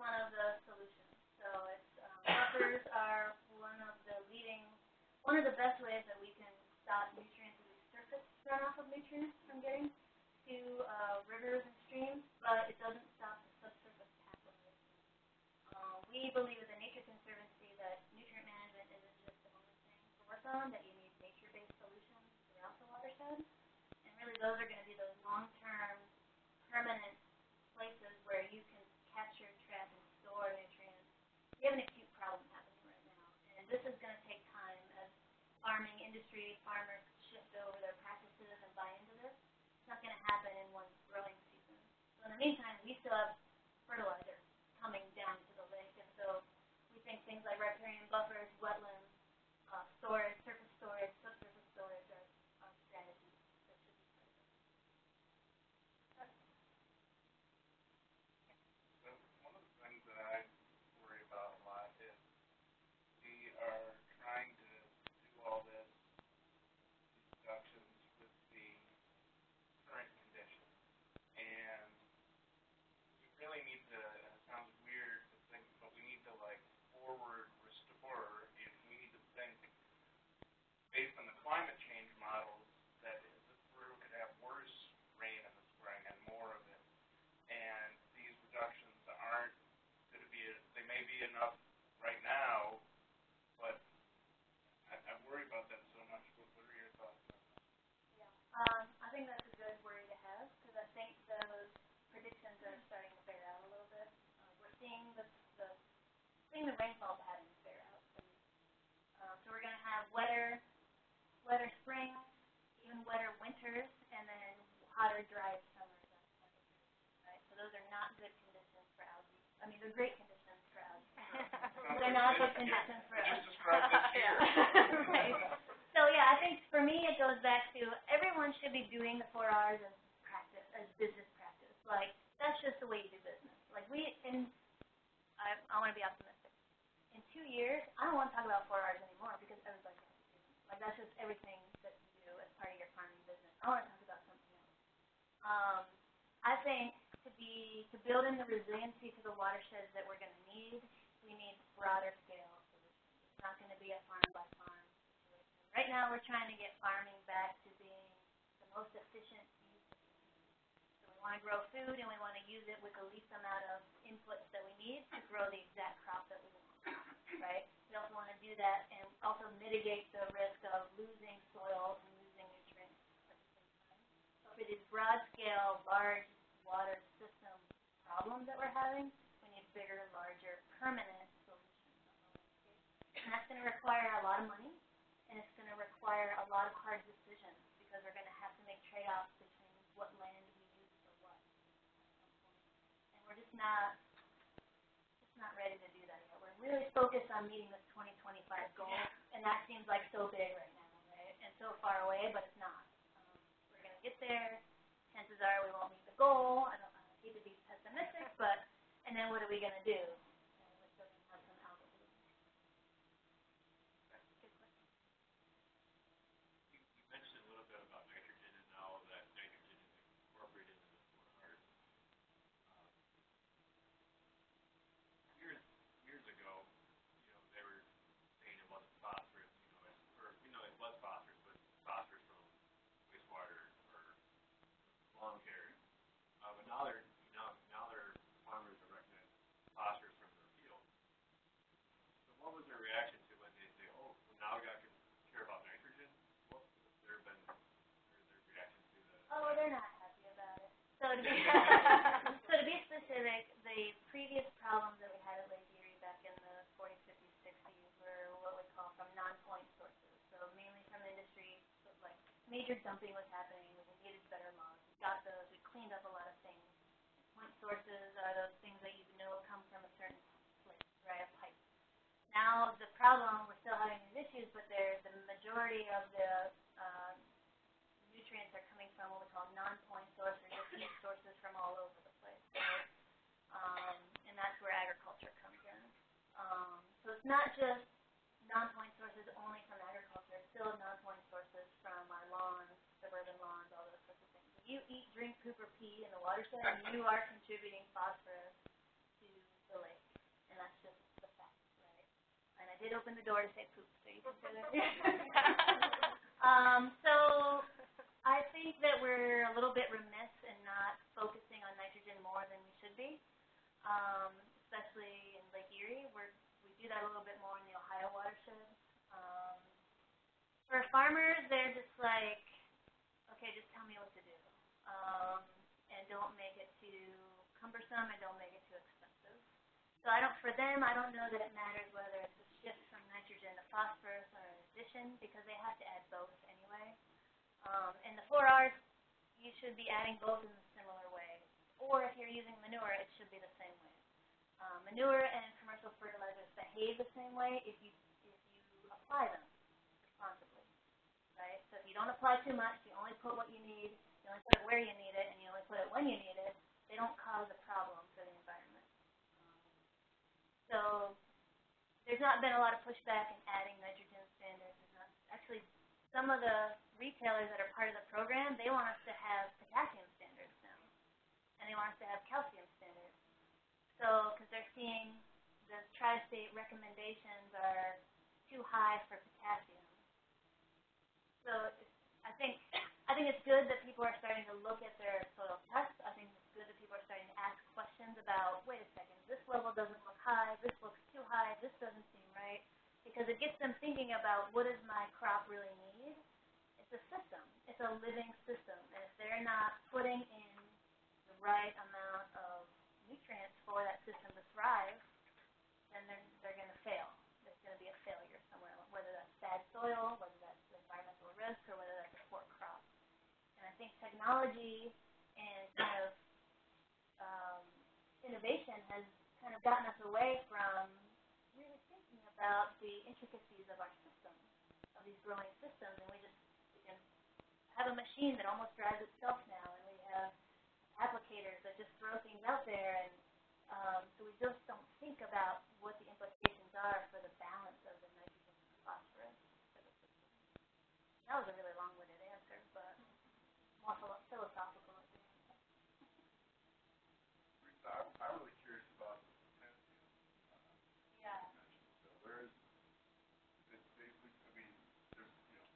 One of the solutions. So it's um, buffers are one of the leading, one of the best ways that we can stop nutrients is surface runoff of nutrients from getting to uh, rivers and streams, but it doesn't stop the subsurface pathways. Uh, we believe at the Nature Conservancy that nutrient management isn't just the only thing to work on, that you watershed. And really those are gonna be those long-term, permanent places where you can capture, trap, and store nutrients. We have an acute problem happening right now, and this is gonna take time as farming industry, farmers shift over their practices and buy into this. It's not gonna happen in one growing season. So in the meantime, we still have fertilizer coming down to the lake, and so we think things like riparian buffers, wetlands, uh, storage, surface storage, subsurface storage are, are strategies that should be part of it. So one of the things that I worry about a lot is we are trying to do all this, these deductions with the current conditions. And we really need to, and it sounds weird to think, but we need to like forward restore, and we need to think based on the climate change models that this brew could have worse rain in the spring and more of it and these reductions aren't gonna be, they may be enough right now, but I, I worry about that so much, what, what are your thoughts on that? Um, I think that's a good worry to have, because I think those predictions are starting to bear out a little bit. Uh, we're seeing the, the, seeing the rainfall patterns. And, uh, so we're gonna have wetter, wetter springs, even wetter winters, and then hotter, dry summers right? So those are not good conditions for algae. I mean, they're great conditions for algae. They're not good conditions for us. just described this year. Right. So yeah, I think for me it goes back to everyone should be doing the four R's as practice, as business practice. Like that's just the way you do business. Like we in I I want to be optimistic. Two years, I don't want to talk about four R's anymore because everybody has to. Like that's just everything that you do as part of your farming business. I want to talk about something else. Um, I think to be to build in the resiliency to the watersheds that we're going to need, we need broader scale solutions. It's not going to be a farm by farm situation. Right now, we're trying to get farming back to being the most efficient want to grow food and we want to use it with the least amount of inputs that we need to grow the exact crop that we want, right? We also want to do that and also mitigate the risk of losing soil and losing nutrients. So for these broad scale, large water system problems that we're having, we need bigger, larger, permanent solutions. And that's gonna require a lot of money, and it's gonna require a lot of hard decisions, because we're gonna have to make trade-offs between what land we use for what. And we're just not, just not ready to do that yet. We're really focused on meeting this twenty twenty-five goal, and that seems like so big right now, right? And so far away, but it's not. Um, we're gonna get there, chances are we won't meet the goal, I don't, I hate to be pessimistic, but, and then what are we gonna do? And we're still gonna have some algal bloom. Good question. You, you mentioned a little bit about nitrogen and now that nitrogen is incorporated into the four Rs. Um, Years, years ago, you know, they were saying it wasn't phosphorus, you know, it's, or, you know, it was phosphorus, but phosphorus from wastewater or lawn care. Uh, but now they're, you know, now their farmers are recognizing phosphorus from their field. So what was their reaction to when they say, oh, well, now we gotta care about nitrogen? What their been, or their reaction to the? Oh, they're not happy about it. So to be, specific, the previous problems that we had at Lake Erie back in the forties, fifties, sixties were what we call from non-point sources. So mainly from industry, so like major dumping was happening, we needed better laws. We got those, we cleaned up a lot of things. Point sources are those things that you know come from a certain place, right, a pipe. Now, the problem, we're still having these issues, but they're, the majority of the, nutrients are coming from what we call non-point sources, or heat sources from all over the place, right? Um, and that's where agriculture comes in. Um, so it's not just non-point sources only from agriculture, it's still non-point sources from our lawns, suburban lawns, all those sorts of things. If you eat, drink, poop, or pee in the watershed, you are contributing phosphorus to the lake, and that's just the fact, right? And I did open the door to say poop, so you can say that. Um, so I think that we're a little bit remiss in not focusing on nitrogen more than we should be. Um, especially in Lake Erie, we're, we do that a little bit more in the Ohio watershed. Um, for farmers, they're just like, okay, just tell me what to um, and don't make it too cumbersome and don't make it too expensive. So I don't, for them, I don't know that it matters whether it's a shift from nitrogen to phosphorus or an addition because they have to add both anyway. Um, and the four R's, you should be adding both in a similar way. Or if you're using manure, it should be the same way. Um, manure and commercial fertilizers behave the same way if you if you apply them responsibly, right? So if you don't apply too much, you only put what you need, you only put it where you need it, and you only put it when you need it, they don't cause a problem for the environment. So there's not been a lot of pushback in adding nitrogen standards. There's not, actually, some of the retailers that are part of the program, they want us to have potassium standards now, and they want us to have calcium standards. So, because they're seeing the tri-state recommendations are too high for potassium. So I think I think it's good that people are starting to look at their soil tests. I think it's good that people are starting to ask questions about, wait a second, this level doesn't look high, this looks too high, this doesn't seem right, because it gets them thinking about what does my crop really need. It's a system. It's a living system, and if they're not putting in the right amount of nutrients for that system to thrive, then they're they're going to fail. There's going to be a failure somewhere, whether that's bad soil, whether that's environmental risk, or whether that's a poor crop. And I think technology and kind of um, innovation has kind of gotten us away from really thinking about the intricacies of our system, of these growing systems, and we just have a machine that almost drives itself now, and we have applicators that just throw things out there, and um, so we just don't think about what the implications are for the balance of the nitrogen and phosphorus. That was a really long-winded answer, but more philosophical. I think. Teresa, I'm, I'm really curious about the potassium Yeah. you mentioned. So where is, it's basically, I mean, there's, you know,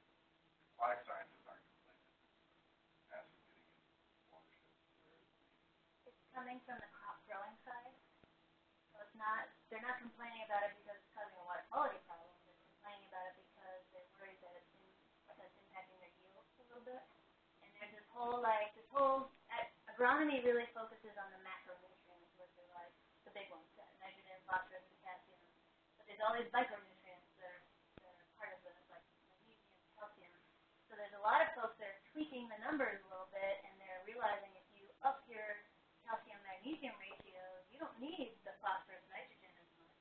life sciences aren't complaining that there's potassium getting into watersheds. Where is the, It's coming from the crop growing side. So it's not, they're not complaining about it because it's causing a water quality problem. They're complaining about it because they're worried that it's, in, that impacting their yields a little bit. And there's this whole, like, this whole, ag- agronomy really focuses on the macronutrients, which are like the big ones, that nitrogen, phosphorus, potassium. But there's all these micronutrients that are, that are part of this, like magnesium, calcium. So there's a lot of folks that are tweaking the numbers a little bit, and they're realizing if you up your calcium magnesium ratio, you don't need the phosphorus nitrogen as much,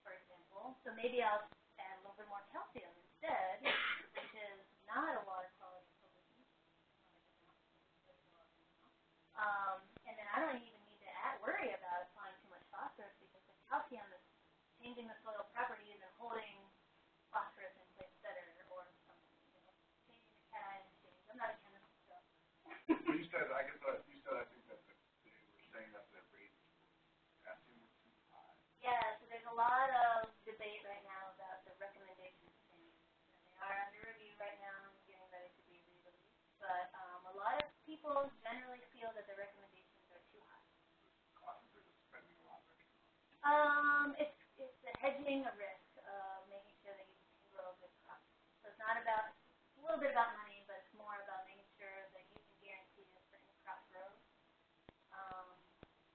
for example. So maybe I'll add a little bit more calcium instead, which is not a water quality pollutant. Um, and then I don't even need to add, worry about applying too much phosphorus because the calcium is changing the soil properties and holding phosphorus in place better or something, you know, changing the cation change. I'm not a chemist, so. well, you said, I guess, uh, you said, I think that the, they were saying that the rates for potassium were too high. Yeah, so there's a lot of debate right now about the recommendation standards. And they are under review right now and getting ready to be re-released. But um, a lot of people generally feel that the recommendations are too high. Of. Um, it's it's the hedging a risk of making sure that you can grow a good crop. So it's not about it's a little bit about money, but it's more about making sure that you can guarantee a certain crop growth. Um,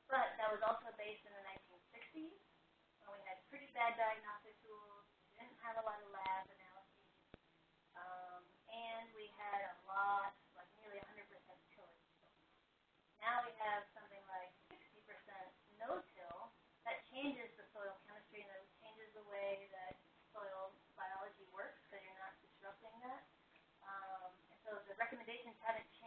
but that was also based in the 1960s when we had pretty bad diagnostic tools, didn't have a lot of and it's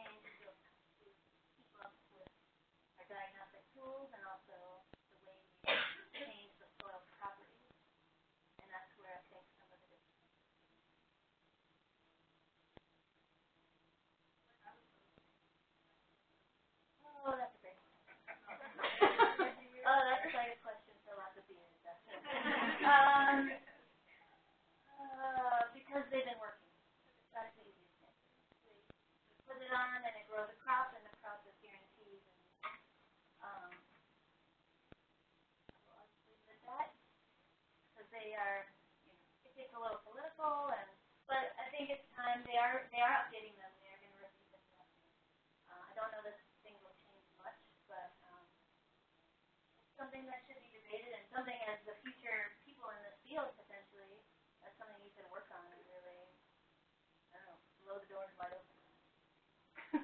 useful, and but I think it's time they are they are updating them. They are going to review them. Uh, I don't know this thing will change much, but um, something that should be debated and something as the future people in this field potentially that's something you can work on and really I don't know blow the doors wide open.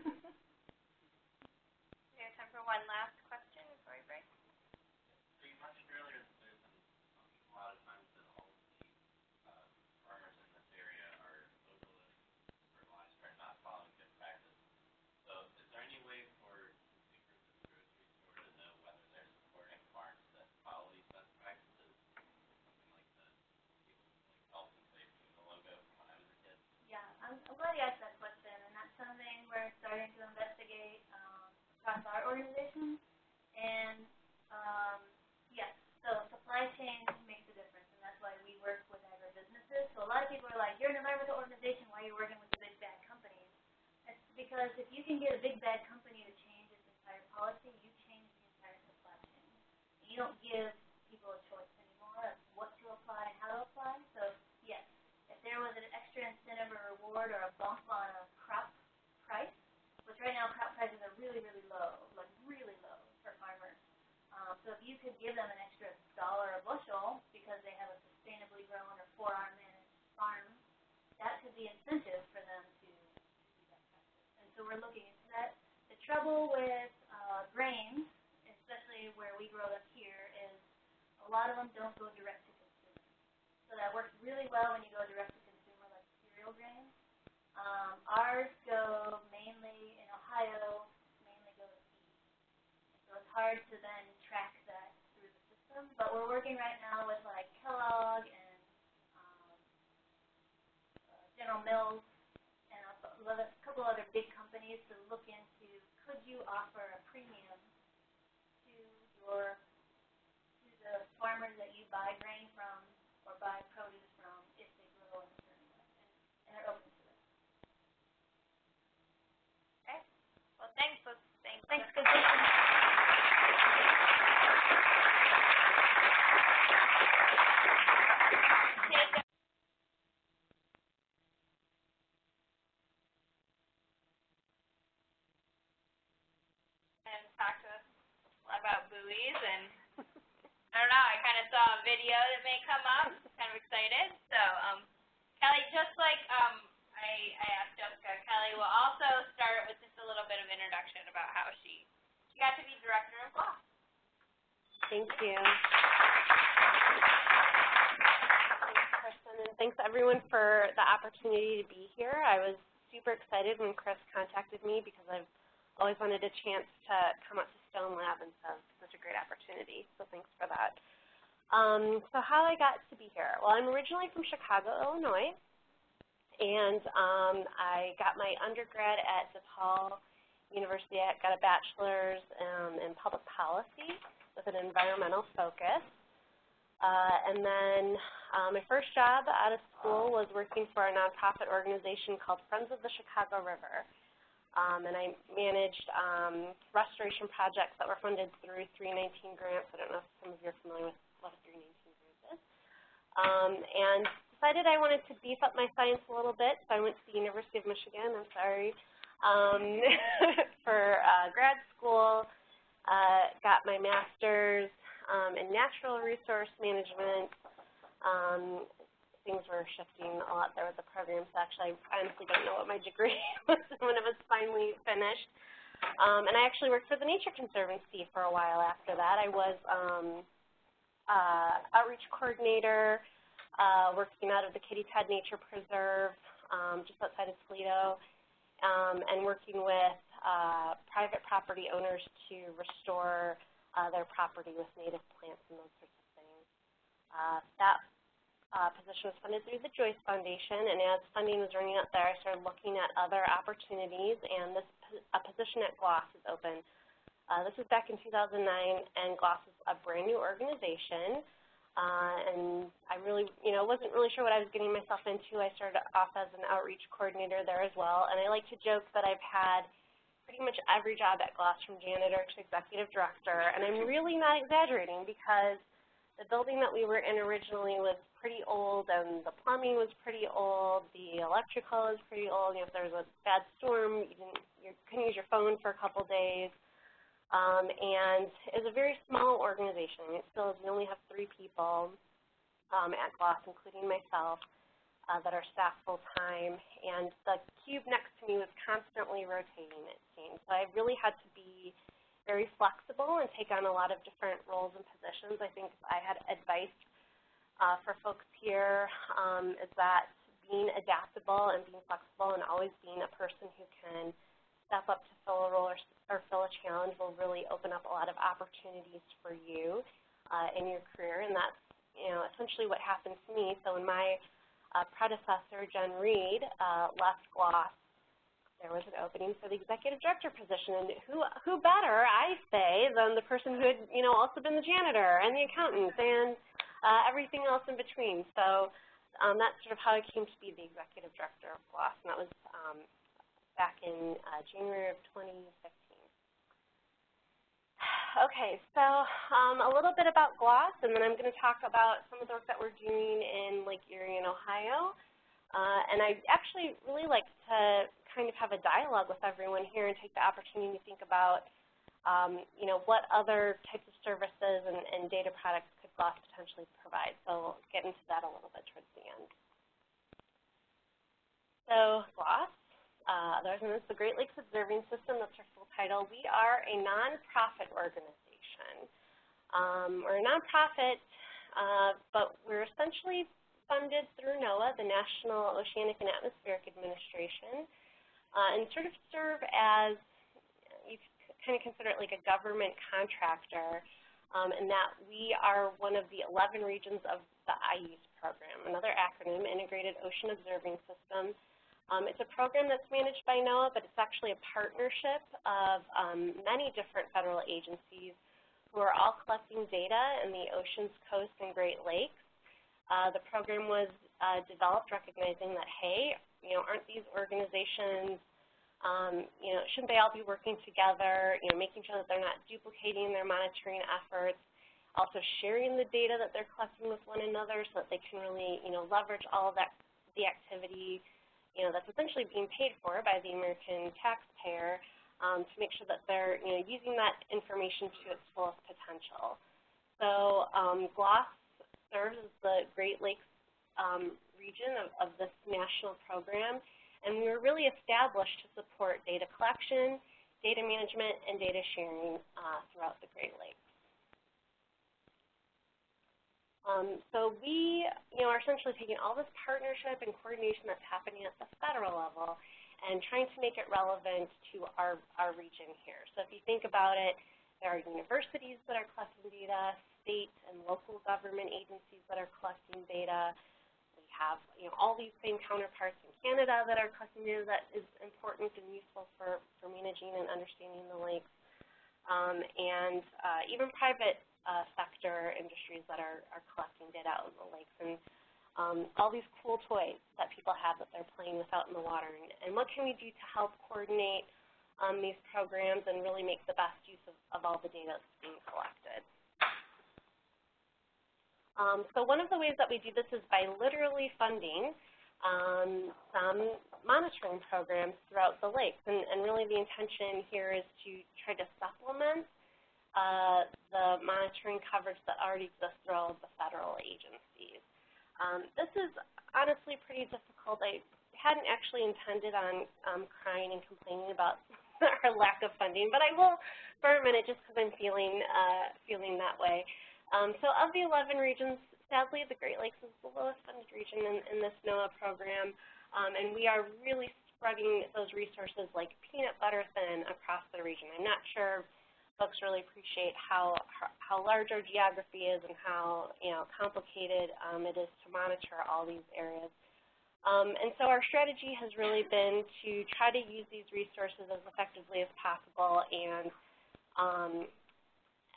we have time for one last. You asked that question, and that's something we're starting to investigate, um, across our organization. And, um, yes, so supply chain makes a difference, and that's why we work with agribusinesses. So a lot of people are like, you're an environmental organization, why are you working with the big bad companies? It's because if you can get a big bad company to change its entire policy, you change the entire supply chain. You don't give people a choice anymore of what to apply and how to apply, so there was an extra incentive or reward or a bump on a crop price, which right now crop prices are really, really low, like really low for farmers. Um, so if you could give them an extra dollar a bushel because they have a sustainably grown or four-R managed farm, that could be incentive for them to, do that practice. And so we're looking into that. The trouble with, uh, grains, especially where we grow them here, is a lot of them don't go direct to. So that works really well when you go direct to consumer, like cereal grains. Um, ours go mainly in Ohio, mainly go to feed. So it's hard to then track that through the system, but we're working right now with like Kellogg and, um, uh, General Mills and a a couple other big companies to look into, could you offer a premium to your, to the farmers that you buy grain from buy produce from if they grow in a certain way, and, and they're open to it. Well, thanks, let's, thanks. Thanks, good question. Take a- And talk to us about buoys and, I don't know, I kinda saw a video that may come up, kind of excited, so, um, Kelly, just like, um, I, I asked Jessica, Kelly will also start with just a little bit of introduction about how she, she got to be director of GLOS. Thank you. Thanks, Kristen, and thanks everyone for the opportunity to be here. I was super excited when Chris contacted me because I've always wanted a chance to come up to Stone Lab and so such a great opportunity, so thanks for that. Um, so how I got to be here. Well, I'm originally from Chicago, Illinois, and um, I got my undergrad at DePaul University. I got a bachelor's um, in public policy with an environmental focus. Uh, and then uh, my first job out of school was working for a nonprofit organization called Friends of the Chicago River. Um, and I managed um, restoration projects that were funded through 319 grants. I don't know if some of you are familiar with what a 319 grant is. Um, and decided I wanted to beef up my science a little bit, so I went to the University of Michigan, I'm sorry, um, for uh, grad school, uh, got my master's um, in natural resource management. Um, things were shifting a lot there with the program, so actually I honestly don't know what my degree was when it was finally finished. Um, and I actually worked for the Nature Conservancy for a while after that. I was um, uh, outreach coordinator, uh, working out of the Kitty Todd Nature Preserve um, just outside of Toledo, um, and working with uh, private property owners to restore uh, their property with native plants and those sorts of things. Uh, that uh, position was funded through the Joyce Foundation, and as funding was running out there, I started looking at other opportunities, and this a position at GLOS is open. Uh, this was back in 2009, and GLOS is a brand new organization. Uh, and I really, you know, wasn't really sure what I was getting myself into. I started off as an outreach coordinator there as well, and I like to joke that I've had pretty much every job at GLOS from janitor to executive director, and I'm really not exaggerating because the building that we were in originally was pretty old, and the plumbing was pretty old, the electrical was pretty old. You know, if there was a bad storm, you didn't, you couldn't use your phone for a couple days. um, and is a very small organization. It still is, we only have three people um, at GLOS, including myself, uh, that are staff full-time, and the cube next to me was constantly rotating, it seemed. So I really had to be very flexible and take on a lot of different roles and positions. I think I had advice uh, for folks here um, is that being adaptable and being flexible and always being a person who can step up to fill a role or, or fill a challenge will really open up a lot of opportunities for you uh, in your career, and that's you know essentially what happened to me. So when my uh, predecessor, Jen Read, uh, left GLOS, there was an opening for the executive director position, and who who better, I say, than the person who had you know also been the janitor and the accountant and uh, everything else in between. So um, that's sort of how I came to be the executive director of GLOS, and that was um, back in uh, January of 2015. Okay, so um, a little bit about GLOS, and then I'm going to talk about some of the work that we're doing in Lake Erie in Ohio. Uh, and I actually really like to kind of have a dialogue with everyone here and take the opportunity to think about, um, you know, what other types of services and, and data products GLOS potentially provide. So we'll get into that a little bit towards the end. So GLOS uh, known as the Great Lakes Observing System. That's our full title. We are a nonprofit organization. Um, we're a nonprofit, uh, but we're essentially funded through NOAA, the National Oceanic and Atmospheric Administration, uh, and sort of serve as, you kind of consider it like a government contractor, um, in that we are one of the 11 regions of the IOOS program, another acronym, Integrated Ocean Observing System, um, it's a program that's managed by NOAA, but it's actually a partnership of um, many different federal agencies who are all collecting data in the oceans, coast, and Great Lakes. Uh, the program was uh, developed recognizing that, hey, you know, aren't these organizations, um, you know, shouldn't they all be working together, you know, making sure that they're not duplicating their monitoring efforts, also sharing the data that they're collecting with one another so that they can really, you know, leverage all of that, the activity you know, that's essentially being paid for by the American taxpayer um, to make sure that they're, you know, using that information to its fullest potential. So um, GLOS serves as the Great Lakes um, region of, of this national program, and we were really established to support data collection, data management, and data sharing uh, throughout the Great Lakes. Um, so we, you know, are essentially taking all this partnership and coordination that's happening at the federal level and trying to make it relevant to our, our region here. So if you think about it, there are universities that are collecting data, state and local government agencies that are collecting data. Have, you know, all these same counterparts in Canada that are collecting data that is important and useful for, for managing and understanding the lakes. Um, and uh, even private uh, sector industries that are, are collecting data out in the lakes and um, all these cool toys that people have that they're playing with out in the water. And, and what can we do to help coordinate um, these programs and really make the best use of, of all the data that's being collected? Um, so one of the ways that we do this is by literally funding um, some monitoring programs throughout the lakes. And, and really the intention here is to try to supplement uh, the monitoring coverage that already exists through the federal agencies. Um, this is honestly pretty difficult. I hadn't actually intended on um, crying and complaining about our lack of funding, but I will for a minute just because I'm feeling, uh, feeling that way. Um, so of the 11 regions, sadly the Great Lakes is the lowest funded region in, in this NOAA program, um, and we are really spreading those resources like peanut butter thin across the region. I'm not sure folks really appreciate how how large our geography is and how you know complicated um, it is to monitor all these areas. Um, and so our strategy has really been to try to use these resources as effectively as possible and um,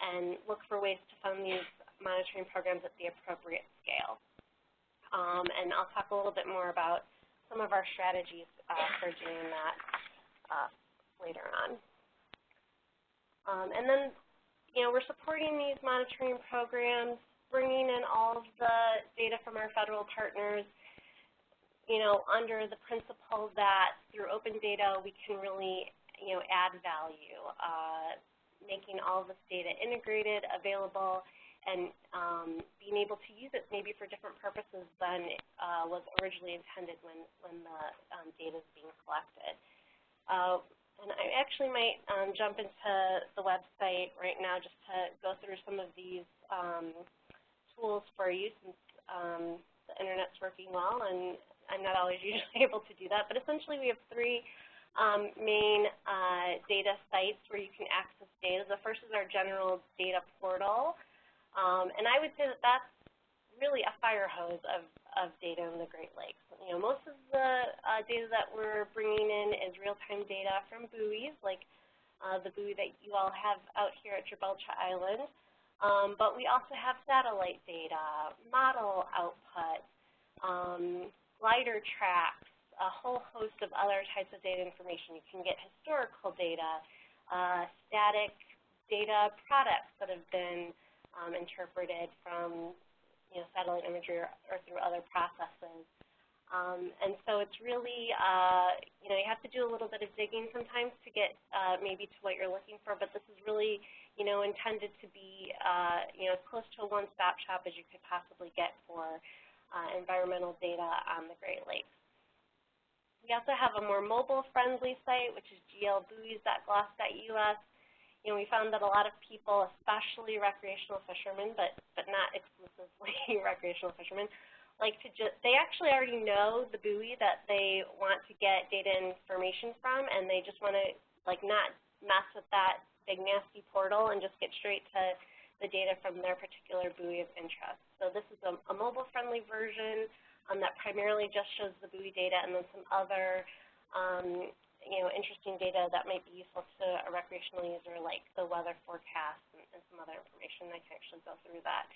and look for ways to fund these monitoring programs at the appropriate scale. Um, and I'll talk a little bit more about some of our strategies uh, for doing that uh, later on. Um, and then, you know, we're supporting these monitoring programs, bringing in all of the data from our federal partners, you know, under the principle that through open data we can really, you know, add value. Uh, making all this data integrated, available, and um, being able to use it maybe for different purposes than uh, was originally intended when, when the um, data is being collected. Uh, and I actually might um, jump into the website right now just to go through some of these um, tools for you since um, the internet's working well and I'm not always usually able to do that. But essentially we have three um, main uh, data sites where you can access data. The first is our general data portal. Um, and I would say that that's really a fire hose of, of data in the Great Lakes. You know, most of the uh, data that we're bringing in is real-time data from buoys, like uh, the buoy that you all have out here at Gibraltar Island. Um, but we also have satellite data, model output, um, glider tracks, a whole host of other types of data information. You can get historical data, uh, static data products that have been um, interpreted from you know, satellite imagery or, or through other processes. Um, and so it's really, uh, you know, you have to do a little bit of digging sometimes to get uh, maybe to what you're looking for, but this is really, you know, intended to be, uh, you know, as close to a one-stop shop as you could possibly get for uh, environmental data on the Great Lakes. We also have a more mobile-friendly site, which is glbuoys.glos.us you know, we found that a lot of people, especially recreational fishermen, but, but not exclusively recreational fishermen, like to just, they actually already know the buoy that they want to get data information from, and they just want to, like, not mess with that big nasty portal and just get straight to the data from their particular buoy of interest. So this is a, a mobile-friendly version um, that primarily just shows the buoy data and then some other um, you know, interesting data that might be useful to a recreational user like the weather forecast and, and some other information. I can actually go through that.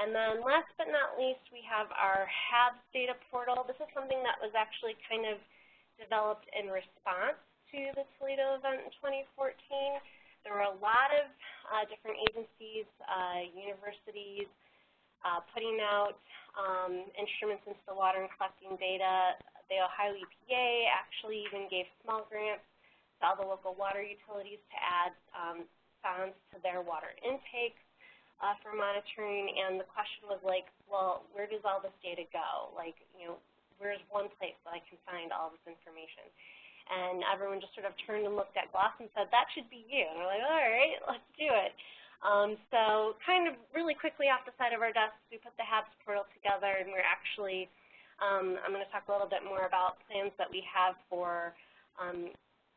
And then last but not least, we have our HABS data portal. This is something that was actually kind of developed in response to the Toledo event in 2014. There were a lot of uh, different agencies, uh, universities, uh, putting out um, instruments into the water and collecting data the Ohio EPA actually even gave small grants to all the local water utilities to add um, sondes to their water intake uh, for monitoring. And the question was like, well, where does all this data go? Like, you know, where's one place that I can find all this information? And everyone just sort of turned and looked at GLOS and said, that should be you. And we're like, all right, let's do it. Um, so kind of really quickly off the side of our desks, we put the HABS portal together, and we're actually um, I'm going to talk a little bit more about plans that we have for um,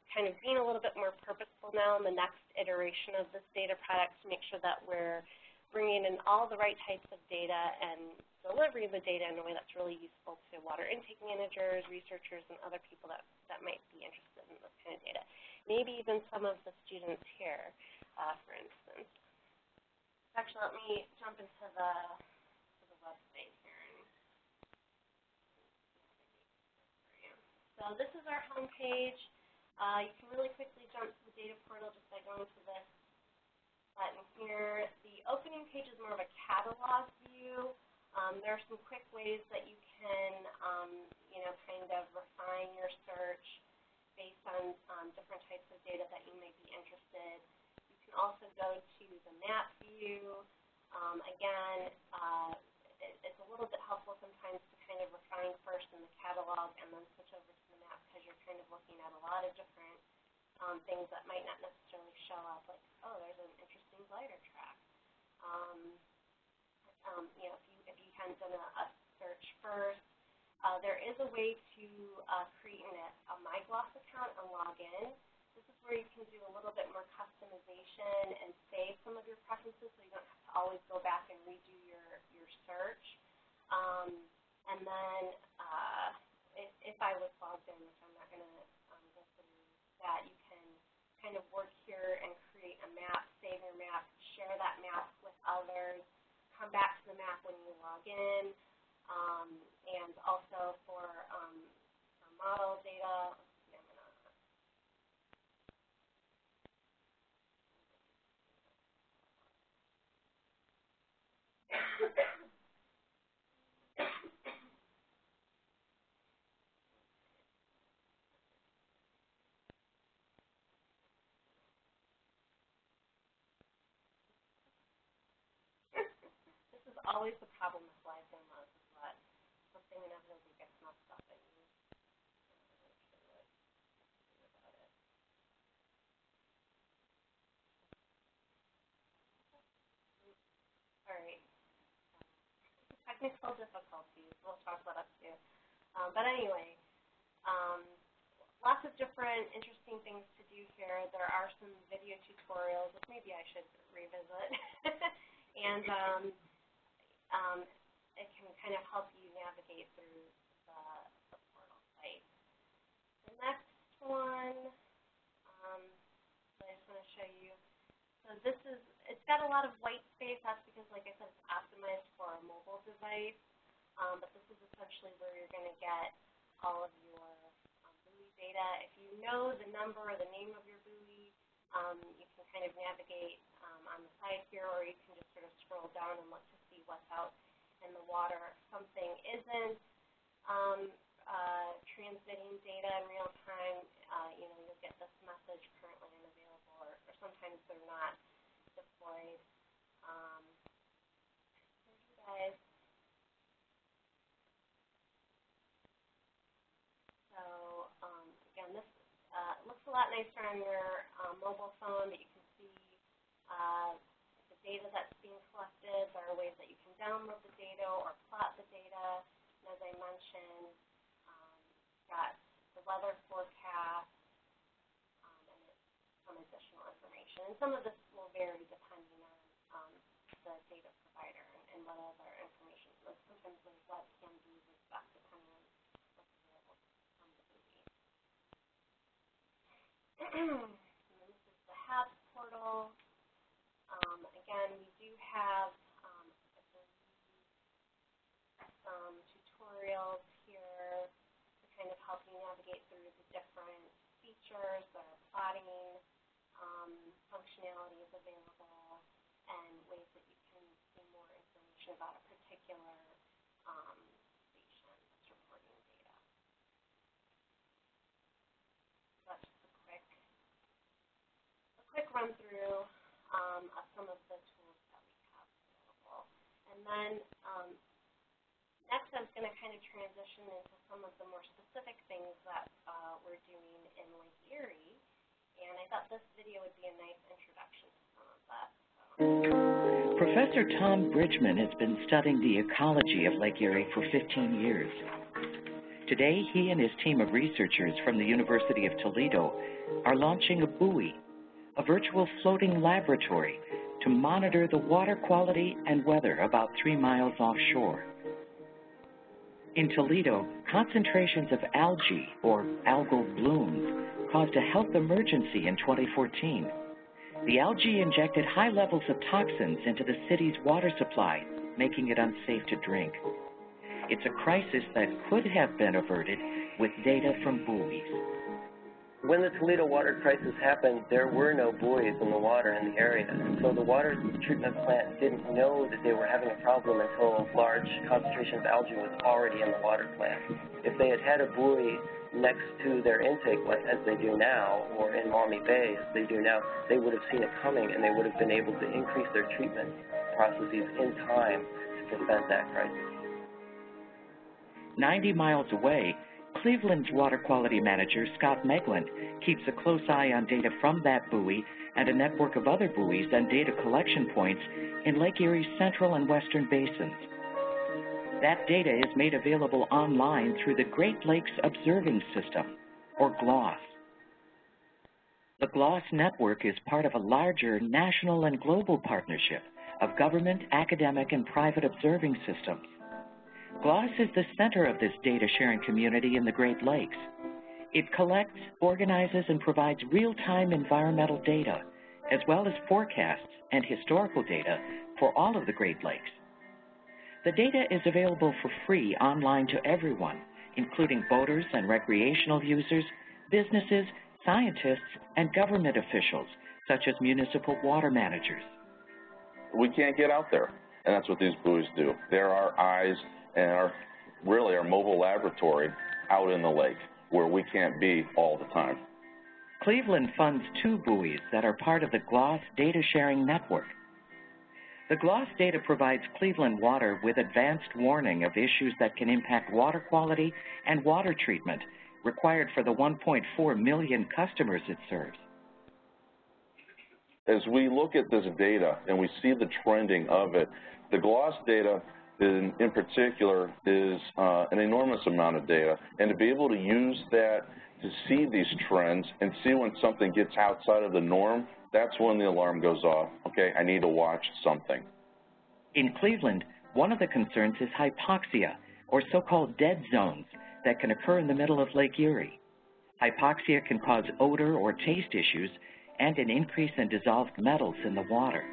kind of being a little bit more purposeful now in the next iteration of this data product to make sure that we're bringing in all the right types of data and delivering the data in a way that's really useful to water intake managers, researchers, and other people that, that might be interested in this kind of data. Maybe even some of the students here, uh, for instance. Actually, let me jump into the website here. So this is our home page. Uh, you can really quickly jump to the data portal just by going to this button here. The opening page is more of a catalog view. Um, there are some quick ways that you can, um, you know, kind of refine your search based on um, different types of data that you may be interested. Can also go to the map view. Um, again, uh, it, it's a little bit helpful sometimes to kind of refine first in the catalog and then switch over to the map because you're kind of looking at a lot of different um, things that might not necessarily show up, like, oh, there's an interesting glider track. Um, um, you know, if you, if you hadn't done a, a search first, uh, there is a way to uh, create an, a MyGLOS account and log in. This is where you can do a little bit more customization and save some of your preferences so you don't have to always go back and redo your, your search. Um, and then uh, if, if I was logged in, which I'm not going to um, go through that, you can kind of work here and create a map, save your map, share that map with others, come back to the map when you log in, um, and also for, um, model data, always the problem with live demos is that something inevitably gets messed up and you you're not really sure what to do about it. All right. Technical difficulties, we'll talk about that too. Um, but anyway, um, lots of different interesting things to do here. There are some video tutorials, which maybe I should revisit. and um, um, it can kind of help you navigate through the, the portal site. The next one, um, I just want to show you. So this is, it's got a lot of white space. That's because, like I said, it's optimized for a mobile device. Um, but this is essentially where you're going to get all of your um, buoy data. If you know the number or the name of your buoy, um, you can kind of navigate um, on the side here, or you can just sort of scroll down and look to what's out in the water. If something isn't um, uh, transmitting data in real time, uh, you know, you'll get this message currently unavailable, or, or sometimes they're not deployed. Um, you guys So um, again, this uh, looks a lot nicer on your um, mobile phone, but you can see uh, the data that's collected. There are ways that you can download the data or plot the data. And as I mentioned, um, got the weather forecast um, and some additional information. And some of this will vary depending on um, the data provider and, and what other information. Like sometimes there's webcam views and stuff depending on what's available from the then this is the HABS portal. Again, we do have um, some tutorials here to kind of help you navigate through the different features that are plotting um, functionalities available and ways that you can see more information about a particular um, station that's reporting data. So that's just a quick, a quick run through um, of some of the tools that we have available. And then um, next I'm going to kind of transition into some of the more specific things that uh, we're doing in Lake Erie. And I thought this video would be a nice introduction to some of that. So. Professor Tom Bridgeman has been studying the ecology of Lake Erie for 15 years. Today, he and his team of researchers from the University of Toledo are launching a buoy, a virtual floating laboratory to monitor the water quality and weather about three miles offshore. In Toledo, concentrations of algae, or algal blooms, caused a health emergency in 2014. The algae injected high levels of toxins into the city's water supply, making it unsafe to drink. It's a crisis that could have been averted with data from buoys. When the Toledo water crisis happened, there were no buoys in the water in the area. And so the water treatment plant didn't know that they were having a problem until a large concentration of algae was already in the water plant. If they had had a buoy next to their intake, as they do now, or in Maumee Bay as they do now, they would have seen it coming and they would have been able to increase their treatment processes in time to prevent that crisis. 90 miles away, Cleveland's water quality manager, Scott Moegling, keeps a close eye on data from that buoy and a network of other buoys and data collection points in Lake Erie's central and western basins. That data is made available online through the Great Lakes Observing System, or GLOS. The GLOS network is part of a larger national and global partnership of government, academic, and private observing systems. GLOS is the center of this data sharing community in the Great Lakes. It collects, organizes, and provides real-time environmental data, as well as forecasts and historical data for all of the Great Lakes. The data is available for free online to everyone, including boaters and recreational users, businesses, scientists, and government officials, such as municipal water managers. We can't get out there, and that's what these buoys do. They're eyes and our, really our mobile laboratory out in the lake where we can't be all the time. Cleveland funds two buoys that are part of the GLOS data sharing network. The GLOS data provides Cleveland Water with advanced warning of issues that can impact water quality and water treatment required for the 1.4 million customers it serves. As we look at this data and we see the trending of it, the GLOS data in, in particular is uh, an enormous amount of data. And to be able to use that to see these trends and see when something gets outside of the norm, that's when the alarm goes off. Okay, I need to watch something. In Cleveland, one of the concerns is hypoxia, or so-called dead zones, that can occur in the middle of Lake Erie. Hypoxia can cause odor or taste issues and an increase in dissolved metals in the water.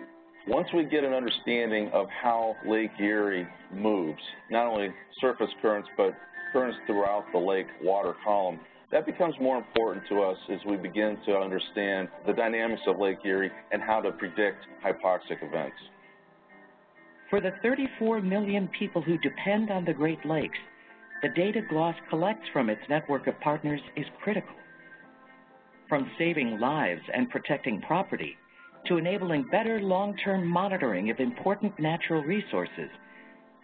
Once we get an understanding of how Lake Erie moves, not only surface currents, but currents throughout the lake water column, that becomes more important to us as we begin to understand the dynamics of Lake Erie and how to predict hypoxic events. For the 34 million people who depend on the Great Lakes, the data GLOS collects from its network of partners is critical. From saving lives and protecting property to enabling better long-term monitoring of important natural resources,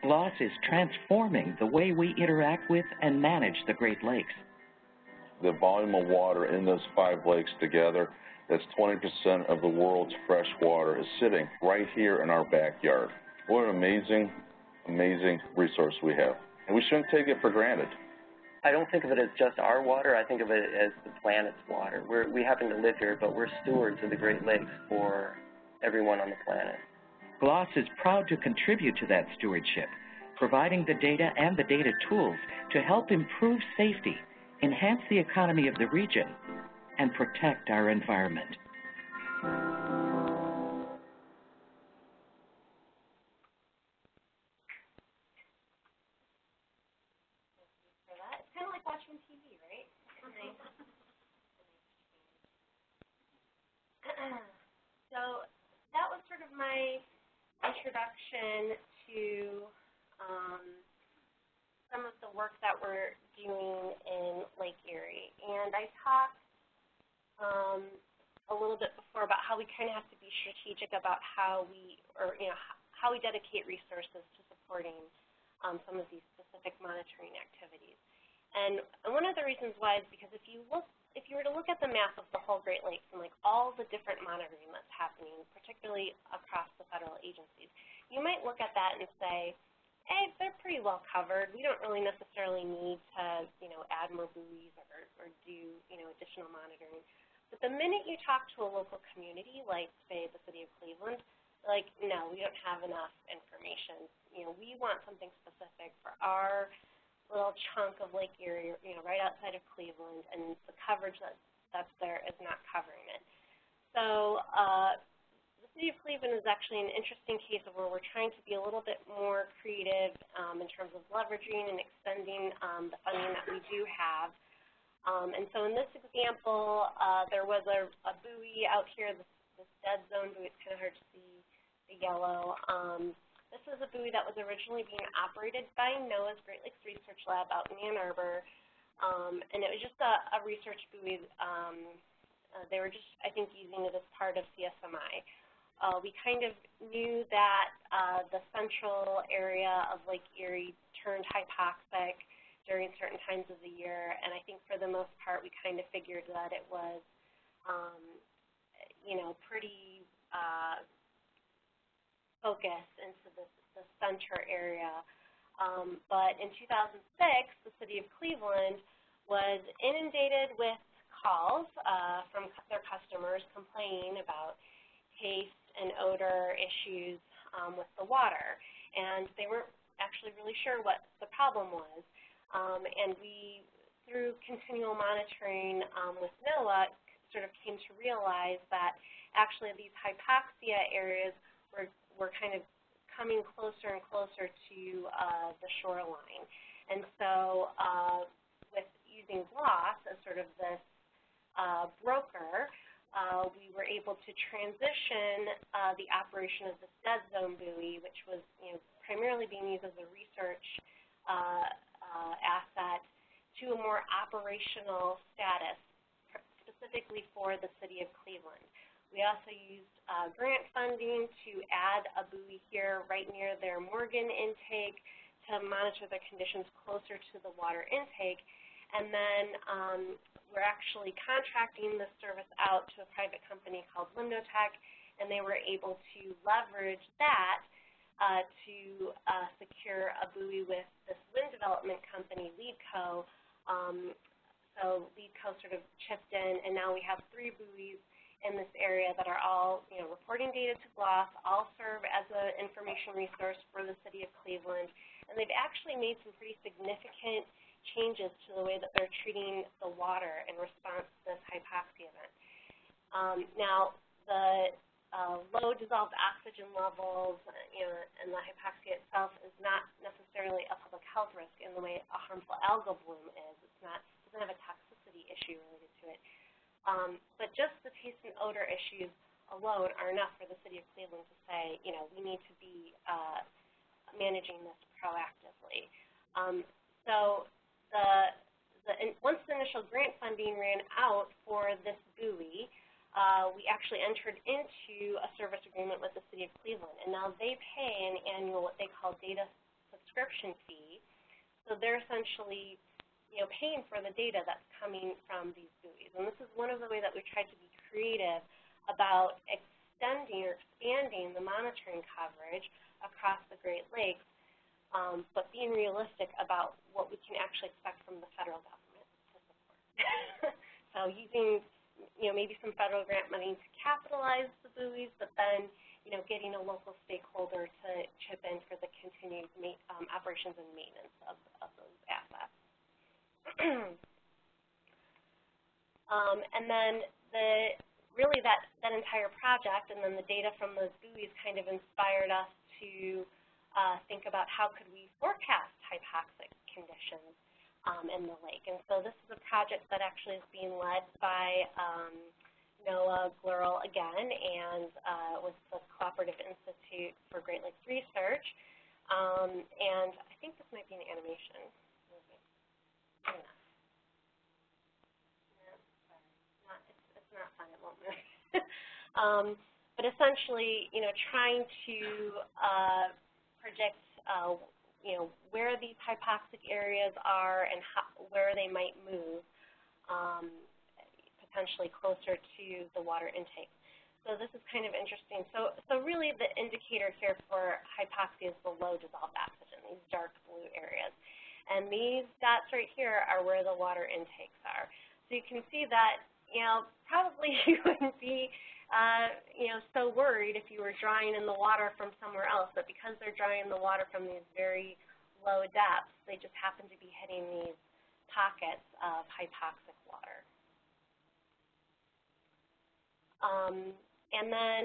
GLOS is transforming the way we interact with and manage the Great Lakes. The volume of water in those five lakes together, that's 20% of the world's fresh water, is sitting right here in our backyard. What an amazing, amazing resource we have. And we shouldn't take it for granted. I don't think of it as just our water. I think of it as the planet's water. We're, we happen to live here, but we're stewards of the Great Lakes for everyone on the planet. GLOS is proud to contribute to that stewardship, providing the data and the data tools to help improve safety, enhance the economy of the region, and protect our environment. watching TV, right? so that was sort of my introduction to um, some of the work that we're doing in Lake Erie. And I talked um, a little bit before about how we kind of have to be strategic about how we, or you know, how we dedicate resources to supporting um, some of these specific monitoring activities. And, one of the reasons why is because if you look, if you were to look at the map of the whole Great Lakes and like all the different monitoring that's happening, particularly across the federal agencies, you might look at that and say, hey, they're pretty well covered. We don't really necessarily need to, you know, add more buoys or, or do, you know, additional monitoring. But the minute you talk to a local community, like say the city of Cleveland, like, no, we don't have enough information. You know, we want something specific for our little chunk of Lake Erie, you know, right outside of Cleveland, and the coverage that, that's there is not covering it. So uh, the city of Cleveland is actually an interesting case of where we're trying to be a little bit more creative um, in terms of leveraging and extending um, the funding that we do have. Um, and so in this example, uh, there was a, a buoy out here, this, this dead zone buoy. It's kind of hard to see the yellow. Um, this is a buoy that was originally being operated by NOAA's Great Lakes Research Lab out in Ann Arbor, um, and it was just a, a research buoy. Um, uh, they were just, I think, using it as part of CSMI. Uh, we kind of knew that uh, the central area of Lake Erie turned hypoxic during certain times of the year, and I think for the most part we kind of figured that it was, um, you know, pretty uh, focus into the, the center area. Um, but in 2006, the city of Cleveland was inundated with calls uh, from their customers complaining about taste and odor issues um, with the water. And they weren't actually really sure what the problem was. Um, and we, through continual monitoring um, with NOAA, sort of came to realize that actually these hypoxia areas were we're kind of coming closer and closer to uh, the shoreline. And so uh, with using GLOS as sort of this uh, broker, uh, we were able to transition uh, the operation of this dead zone buoy, which was you know, primarily being used as a research uh, asset, to a more operational status, specifically for the city of Cleveland. We also used uh, grant funding to add a buoy here right near their Morgan intake to monitor the conditions closer to the water intake. And then um, we're actually contracting the service out to a private company called LimnoTech, and they were able to leverage that uh, to uh, secure a buoy with this wind development company, LEEDCo. Um, so LEEDCo sort of chipped in, and now we have three buoys in this area that are all, you know, reporting data to GLOS, all serve as an information resource for the city of Cleveland, and they've actually made some pretty significant changes to the way that they're treating the water in response to this hypoxia event. Um, now, the uh, low dissolved oxygen levels, you know, and the hypoxia itself is not necessarily a public health risk in the way a harmful algal bloom is. It's not doesn't have a toxicity issue related to it. Um, but just the taste and odor issues alone are enough for the city of Cleveland to say, you know, we need to be uh, managing this proactively. Um, so the, the once the initial grant funding ran out for this buoy, uh, we actually entered into a service agreement with the City of Cleveland, and now they pay an annual what they call data subscription fee. So they're essentially, you know, paying for the data that's coming from these buoys. And this is one of the ways that we tried to be creative about extending or expanding the monitoring coverage across the Great Lakes um, but being realistic about what we can actually expect from the federal government to support. so using, you know, maybe some federal grant money to capitalize the buoys, but then, you know, getting a local stakeholder to chip in for the continued um, operations and maintenance of, of. um, and then the really that, that entire project and then the data from those buoys kind of inspired us to uh, think about how could we forecast hypoxic conditions um, in the lake. And so this is a project that actually is being led by um, NOAA GLERL again and uh, with the Cooperative Institute for Great Lakes Research. Um, and I think this might be an animation. Um, but essentially, you know, trying to uh, project, uh, you know, where these hypoxic areas are and how, where they might move, um, potentially closer to the water intake. So this is kind of interesting. So, so really the indicator here for hypoxia is the low dissolved oxygen, these dark blue areas. And these dots right here are where the water intakes are. So you can see that, you know, probably you wouldn't be uh, you know, so worried if you were drawing in the water from somewhere else, but because they're drawing the water from these very low depths, they just happen to be hitting these pockets of hypoxic water. Um, and then,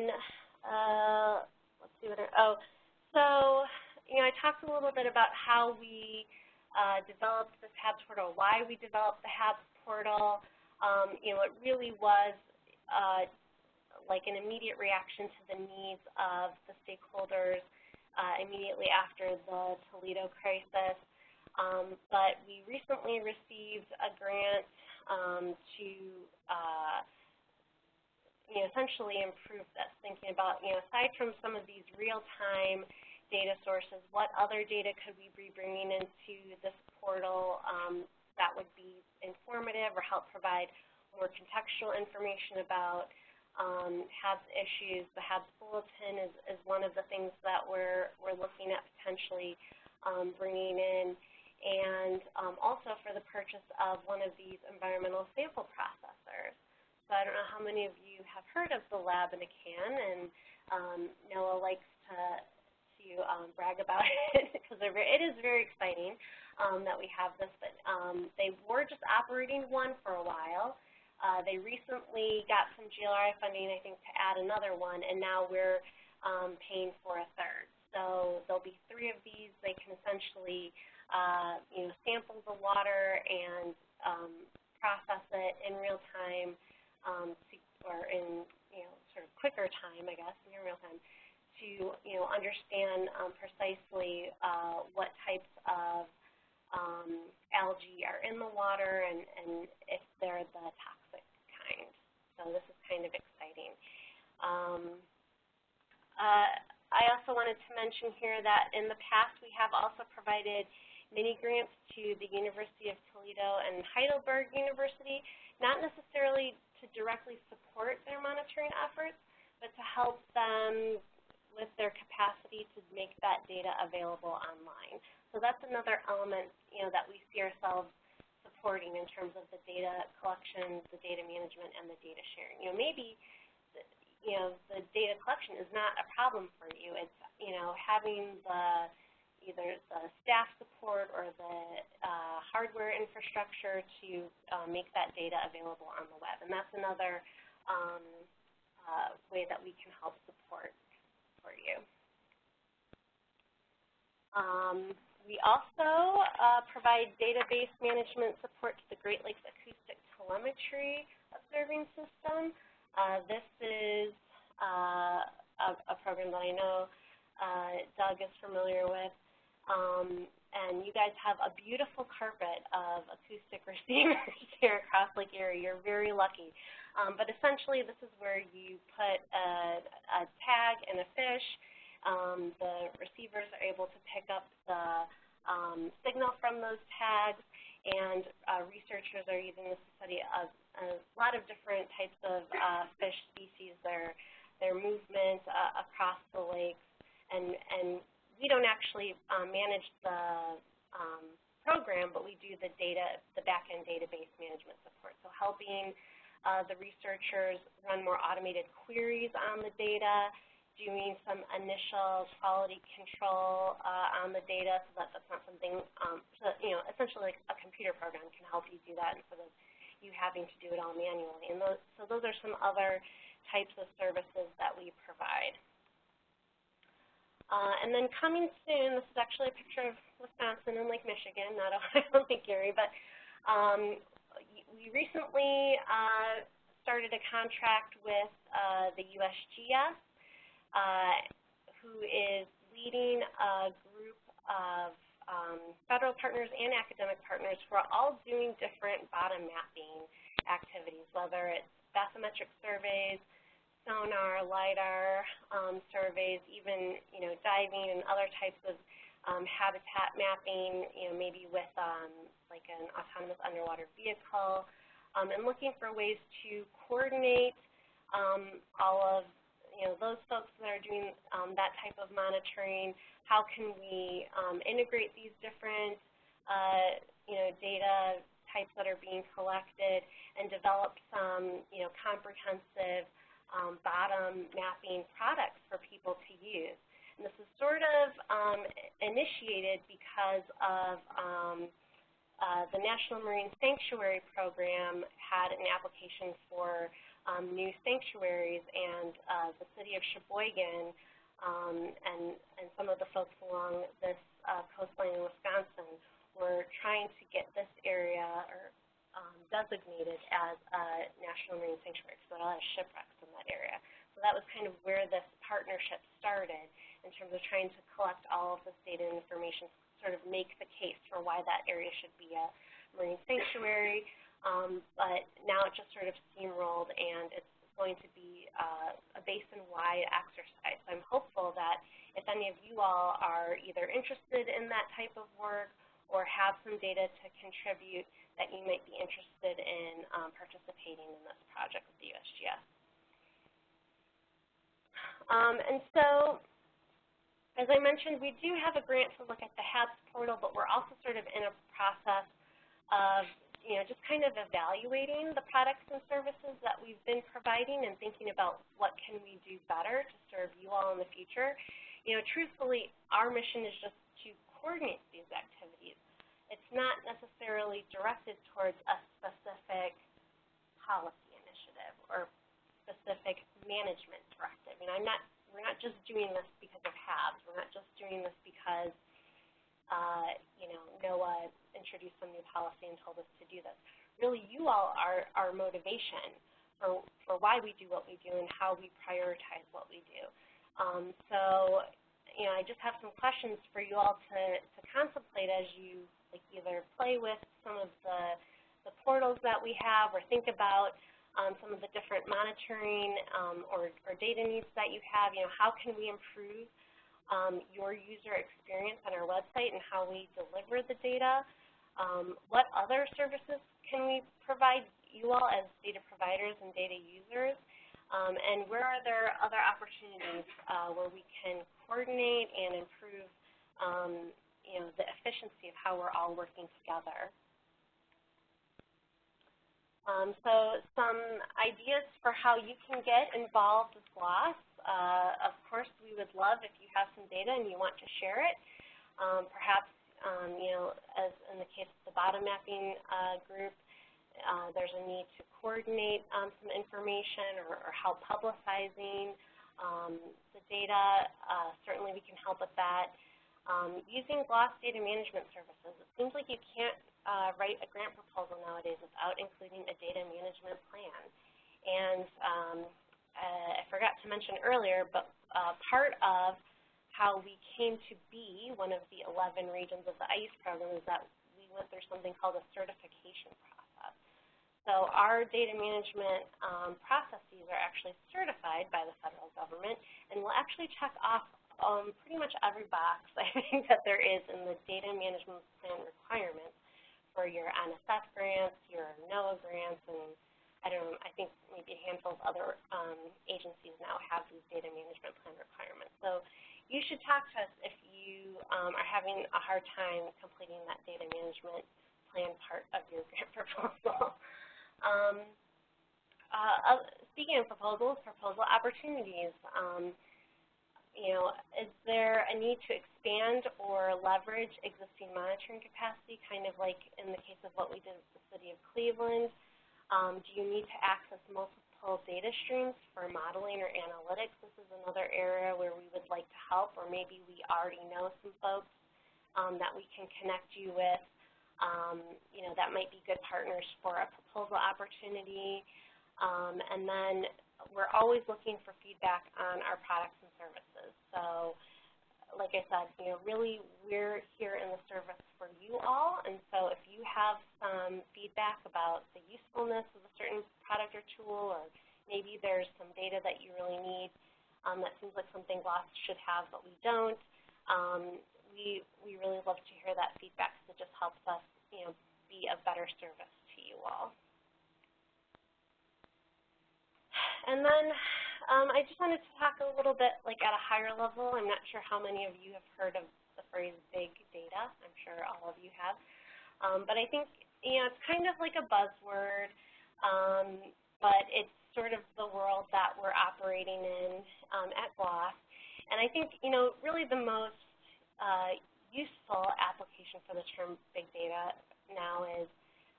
uh, let's see what, I, oh, so, you know, I talked a little bit about how we uh, developed this HABS portal, why we developed the HABS portal. Um, you know, it really was uh, like an immediate reaction to the needs of the stakeholders uh, immediately after the Toledo crisis. Um, but we recently received a grant um, to uh, you know, essentially improve this, thinking about, you know, aside from some of these real-time data sources, what other data could we be bringing into this portal um, that would be informative or help provide more contextual information about um, HABS issues. The HABS bulletin is, is one of the things that we're, we're looking at potentially um, bringing in, and um, also for the purchase of one of these environmental sample processors. So I don't know how many of you have heard of the lab in a can, and um, NOAA likes to, to um, brag about it because it is very exciting um, that we have this. But um, they were just operating one for a while, uh, they recently got some GLRI funding, I think, to add another one, and now we're um, paying for a third. So there'll be three of these. They can essentially, uh, you know, sample the water and um, process it in real time, um, to, or in, you know, sort of quicker time, I guess, in real time, to, you know, understand um, precisely uh, what types of um, algae are in the water and, and if they're the toxic kind. So this is kind of exciting. Um, uh, I also wanted to mention here that in the past we have also provided mini grants to the University of Toledo and Heidelberg University, not necessarily to directly support their monitoring efforts, but to help them with their capacity to make that data available online. So that's another element, you know, that we see ourselves supporting in terms of the data collection, the data management, and the data sharing. You know, maybe you know, the data collection is not a problem for you. It's, you know, having the either the staff support or the uh, hardware infrastructure to uh, make that data available on the web. And that's another um, uh, way that we can help support for you. Um, we also uh, provide database management support to the Great Lakes Acoustic Telemetry Observing System. Uh, this is uh, a, a, program that I know uh, Doug is familiar with. Um, and you guys have a beautiful carpet of acoustic receivers here across Lake Erie. You're very lucky. Um, but essentially, this is where you put a, a tag and a fish. Um, the receivers are able to pick up the um, signal from those tags, and uh, researchers are using this to study a, a lot of different types of uh, fish species, their, their movement uh, across the lakes. And, and we don't actually um, manage the um, program, but we do the data, the back-end database management support. So helping uh, the researchers run more automated queries on the data, doing some initial quality control uh, on the data so that that's not something, um, so that, you know, essentially like a computer program can help you do that instead of you having to do it all manually. And those, so those are some other types of services that we provide. Uh, and then coming soon, this is actually a picture of Wisconsin and Lake Michigan, not Ohio and Lake Erie, but um, we recently uh, started a contract with uh, the USGS, uh, who is leading a group of um, federal partners and academic partners who are all doing different bottom mapping activities, whether it's bathymetric surveys, sonar, LIDAR um, surveys, even you know diving and other types of um, habitat mapping, you know, maybe with um, like an autonomous underwater vehicle, um, and looking for ways to coordinate um, all of you know those folks that are doing um, that type of monitoring. How can we um, integrate these different uh, you know data types that are being collected and develop some you know comprehensive um, bottom mapping products for people to use. And this is sort of um, initiated because of um, uh, the National Marine Sanctuary Program had an application for um, new sanctuaries, and uh, the city of Sheboygan um, and, and some of the folks along this uh, coastline in Wisconsin were trying to get this area or um, designated as a national marine sanctuary because there a lot of shipwrecks in that area. So that was kind of where this partnership started in terms of trying to collect all of this data and information, sort of make the case for why that area should be a marine sanctuary. Um, but now it just sort of steamrolled and it's going to be uh, a basin-wide exercise. So I'm hopeful that if any of you all are either interested in that type of work or have some data to contribute, that you might be interested in um, participating in this project with the USGS. Um, and so, as I mentioned, we do have a grant to look at the HABS portal, but we're also sort of in a process of you know, just kind of evaluating the products and services that we've been providing and thinking about what can we do better to serve you all in the future. You know, truthfully, our mission is just to coordinate these activities it's not necessarily directed towards a specific policy initiative or specific management directive. And I'm not, we're not just doing this because of HABS. We're not just doing this because, uh, you know, NOAA introduced some new policy and told us to do this. Really, you all are our motivation for, for why we do what we do and how we prioritize what we do. Um, so, you know, I just have some questions for you all to, to contemplate as you like either play with some of the, the portals that we have or think about um, some of the different monitoring um, or, or data needs that you have. You know, how can we improve um, your user experience on our website and how we deliver the data? Um, what other services can we provide you all as data providers and data users? Um, and where are there other opportunities uh, where we can coordinate and improve um, you know, the efficiency of how we're all working together? Um, so some ideas for how you can get involved with GLOS. Uh, of course, we would love if you have some data and you want to share it. Um, perhaps, um, you know, as in the case of the bottom mapping uh, group, uh, there's a need to coordinate um, some information or, or help publicizing um, the data. Uh, certainly we can help with that. Um, using GLOS data management services, it seems like you can't uh, write a grant proposal nowadays without including a data management plan. And um, uh, I forgot to mention earlier, but uh, part of how we came to be one of the 11 regions of the IOOS program is that we went through something called a certification process. So our data management um, processes are actually certified by the federal government, and we'll actually check off um, pretty much every box I think that there is in the data management plan requirements for your NSF grants, your NOAA grants, and I don't know, I think maybe a handful of other um, agencies now have these data management plan requirements. So you should talk to us if you um, are having a hard time completing that data management plan part of your grant proposal. um, uh, speaking of proposals, proposal opportunities. Um, you know, is there a need to expand or leverage existing monitoring capacity, kind of like in the case of what we did with the City of Cleveland? Um, do you need to access multiple data streams for modeling or analytics? This is another area where we would like to help, or maybe we already know some folks um, that we can connect you with. Um, you know, that might be good partners for a proposal opportunity. Um, and then we're always looking for feedback on our products and services. So like I said, you know, really we're here in the service for you all, and so if you have some feedback about the usefulness of a certain product or tool, or maybe there's some data that you really need um, that seems like something GLOS should have but we don't, um, we, we really love to hear that feedback because it just helps us, you know, be a better service to you all. And then um, I just wanted to talk a little bit like at a higher level. I'm not sure how many of you have heard of the phrase big data. I'm sure all of you have. Um, but I think, you know, it's kind of like a buzzword, um, but it's sort of the world that we're operating in um, at GLOS. And I think, you know, really the most uh, useful application for the term big data now is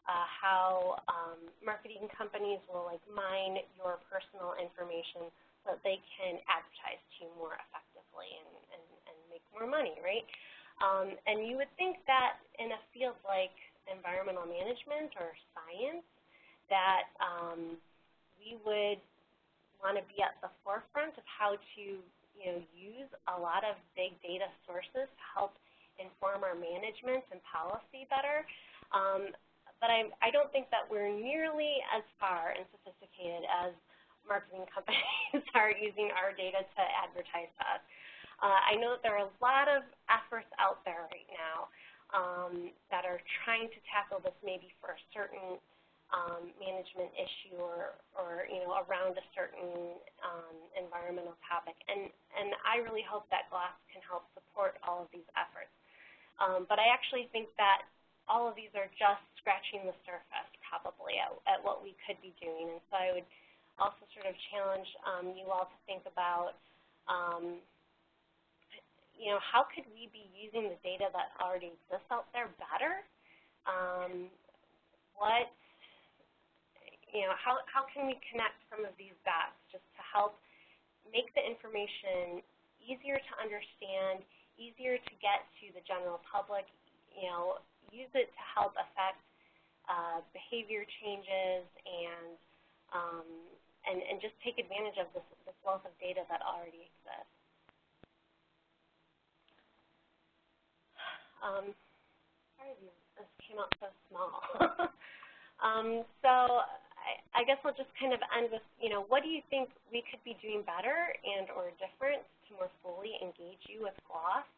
uh, how um, marketing companies will like mine your personal information so that they can advertise to you more effectively and, and, and make more money, right? Um, and you would think that in a field like environmental management or science that um, we would want to be at the forefront of how to you know, use a lot of big data sources to help inform our management and policy better. Um, but I, I don't think that we're nearly as far and sophisticated as marketing companies are using our data to advertise to us. Uh, I know that there are a lot of efforts out there right now um, that are trying to tackle this maybe for a certain um, management issue or, or, you know, around a certain um, environmental topic. And, and I really hope that GLOS can help support all of these efforts. Um, but I actually think that all of these are just scratching the surface probably at, at what we could be doing. And so I would also sort of challenge um, you all to think about, um, you know, how could we be using the data that already exists out there better? Um, what, you know, how, how can we connect some of these dots just to help make the information easier to understand, easier to get to the general public, you know, use it to help affect uh, behavior changes and, um, and, and just take advantage of this, this wealth of data that already exists. Um, sorry, this came out so small. um, so I, I guess I'll just kind of end with, you know, what do you think we could be doing better and or different to more fully engage you with GLOS?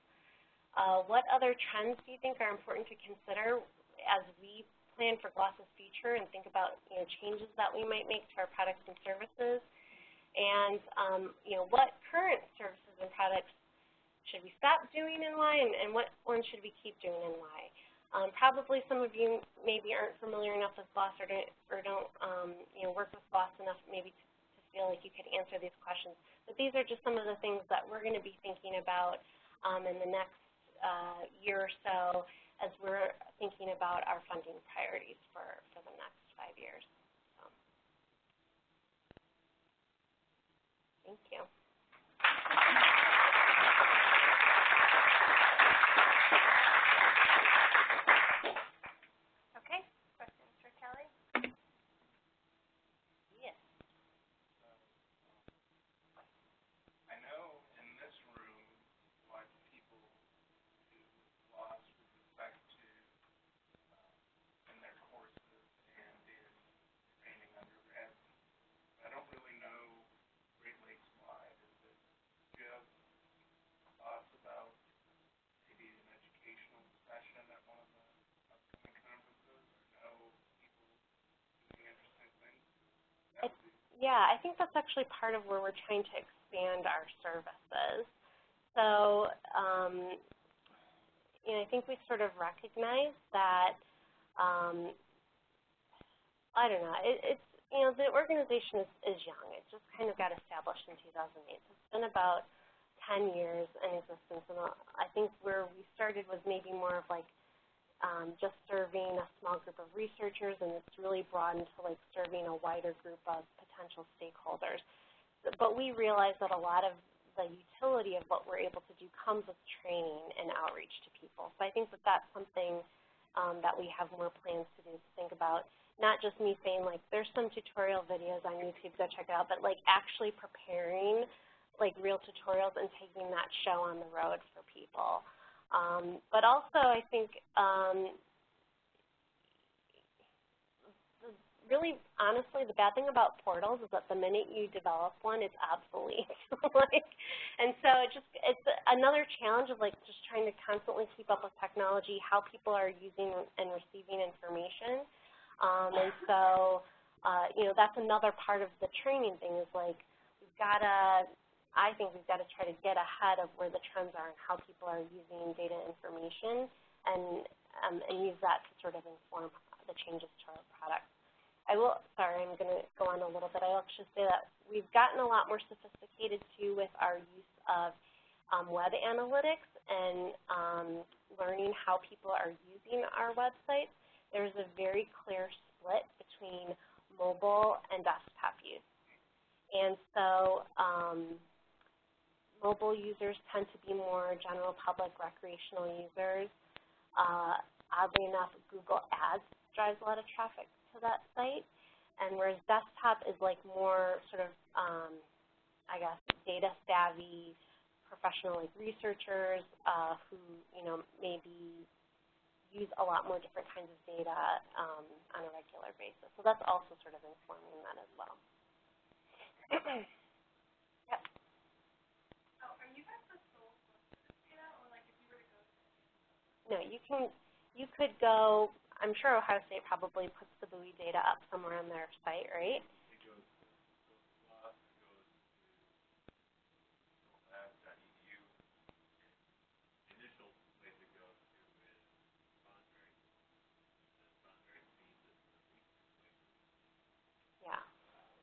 Uh, what other trends do you think are important to consider as we plan for GLOS's future and think about, you know, changes that we might make to our products and services? And, um, you know, what current services and products should we stop doing and why, and, and what ones should we keep doing and why? Um, probably some of you maybe aren't familiar enough with GLOS or don't, or don't um, you know, work with GLOS enough maybe to, to feel like you could answer these questions. But these are just some of the things that we're going to be thinking about um, in the next uh, year or so as we're thinking about our funding priorities for, for the next five years. So. Thank you. Yeah, I think that's actually part of where we're trying to expand our services. So, um, you know, I think we sort of recognize that, um, I don't know, it, it's, you know, the organization is, is young. It just kind of got established in 2008. So it's been about 10 years in existence, and I think where we started was maybe more of like um, just serving a small group of researchers, and it's really broadened to like serving a wider group of potential stakeholders. But we realize that a lot of the utility of what we're able to do comes with training and outreach to people. So I think that that's something um, that we have more plans to do to think about. Not just me saying like there's some tutorial videos on YouTube, go check it out, but like actually preparing like real tutorials and taking that show on the road for people. Um, but also, I think um, really, honestly, the bad thing about portals is that the minute you develop one, it's obsolete. like, and so it just it's another challenge of like just trying to constantly keep up with technology, how people are using and receiving information. Um, and so, uh, you know, that's another part of the training thing is like we've got to I think we've got to try to get ahead of where the trends are and how people are using data information and, um, and use that to sort of inform the changes to our products. I will, sorry, I'm going to go on a little bit. I'll just say that we've gotten a lot more sophisticated too with our use of um, web analytics and um, learning how people are using our websites. There's a very clear split between mobile and desktop use. And so um, Mobile users tend to be more general public recreational users. Uh, oddly enough, Google Ads drives a lot of traffic to that site. And whereas desktop is like more sort of, um, I guess, data savvy, professional like researchers uh, who, you know, maybe use a lot more different kinds of data um, on a regular basis. So that's also sort of informing that as well. Yep. Oh are you guys a soul for data or like if you were to go No, you can, you could go, I'm sure Ohio State probably puts the buoy data up somewhere on their site, right? Yeah.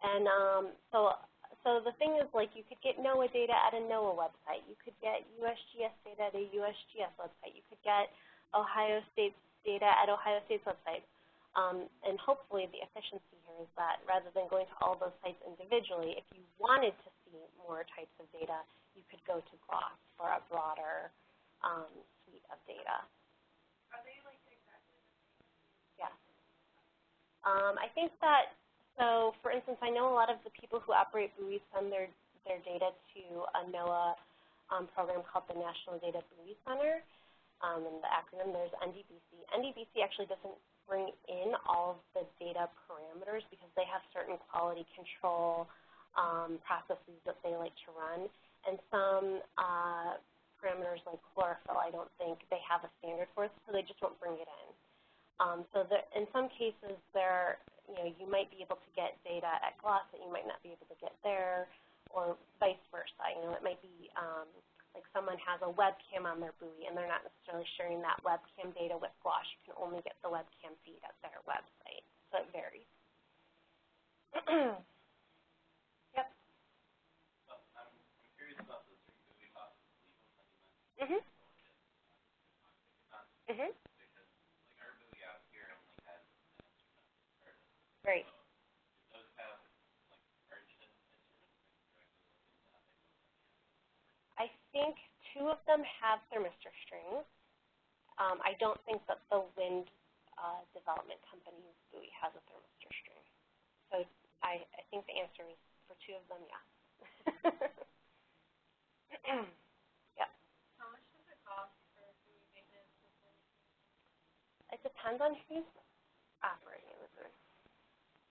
And um, so so the thing is, like, you could get NOAA data at a NOAA website. You could get USGS data at a USGS website. You could get Ohio State's data at Ohio State's website. Um, and hopefully the efficiency here is that rather than going to all those sites individually, if you wanted to see more types of data, you could go to GLOS for a broader um, suite of data. Are they like exactly the same? Yes. Um, I think that so for instance, I know a lot of the people who operate buoys send their, their data to a NOAA um, program called the National Data Buoy Center. Um, and the acronym there's NDBC. NDBC actually doesn't bring in all of the data parameters because they have certain quality control um, processes that they like to run. And some uh, parameters like chlorophyll, I don't think they have a standard for, so they just won't bring it in. Um, so in some cases, there, you know, you might be able to get data at GLOS that you might not be able to get there, or vice versa. You know, it might be um, like someone has a webcam on their buoy and they're not necessarily sharing that webcam data with GLOS. You can only get the webcam feed at their website, so it varies. yep. Mhm. Mhm. Right think two of them have thermistor strings. Um, I don't think that the wind uh, development company's buoy has a thermistor string. So I, I think the answer is for two of them, yes. yep. How much does it cost for buoy maintenance? It depends on who's operating the buoy.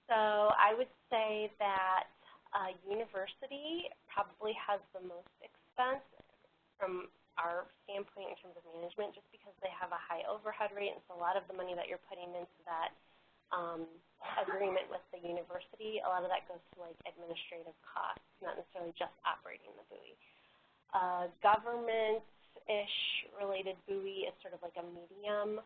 So I would say that a university probably has the most expense from our standpoint in terms of management just because they have a high overhead rate and so a lot of the money that you're putting into that um, agreement with the university, a lot of that goes to like administrative costs, not necessarily just operating the buoy. Uh, Government-ish related buoy is sort of like a medium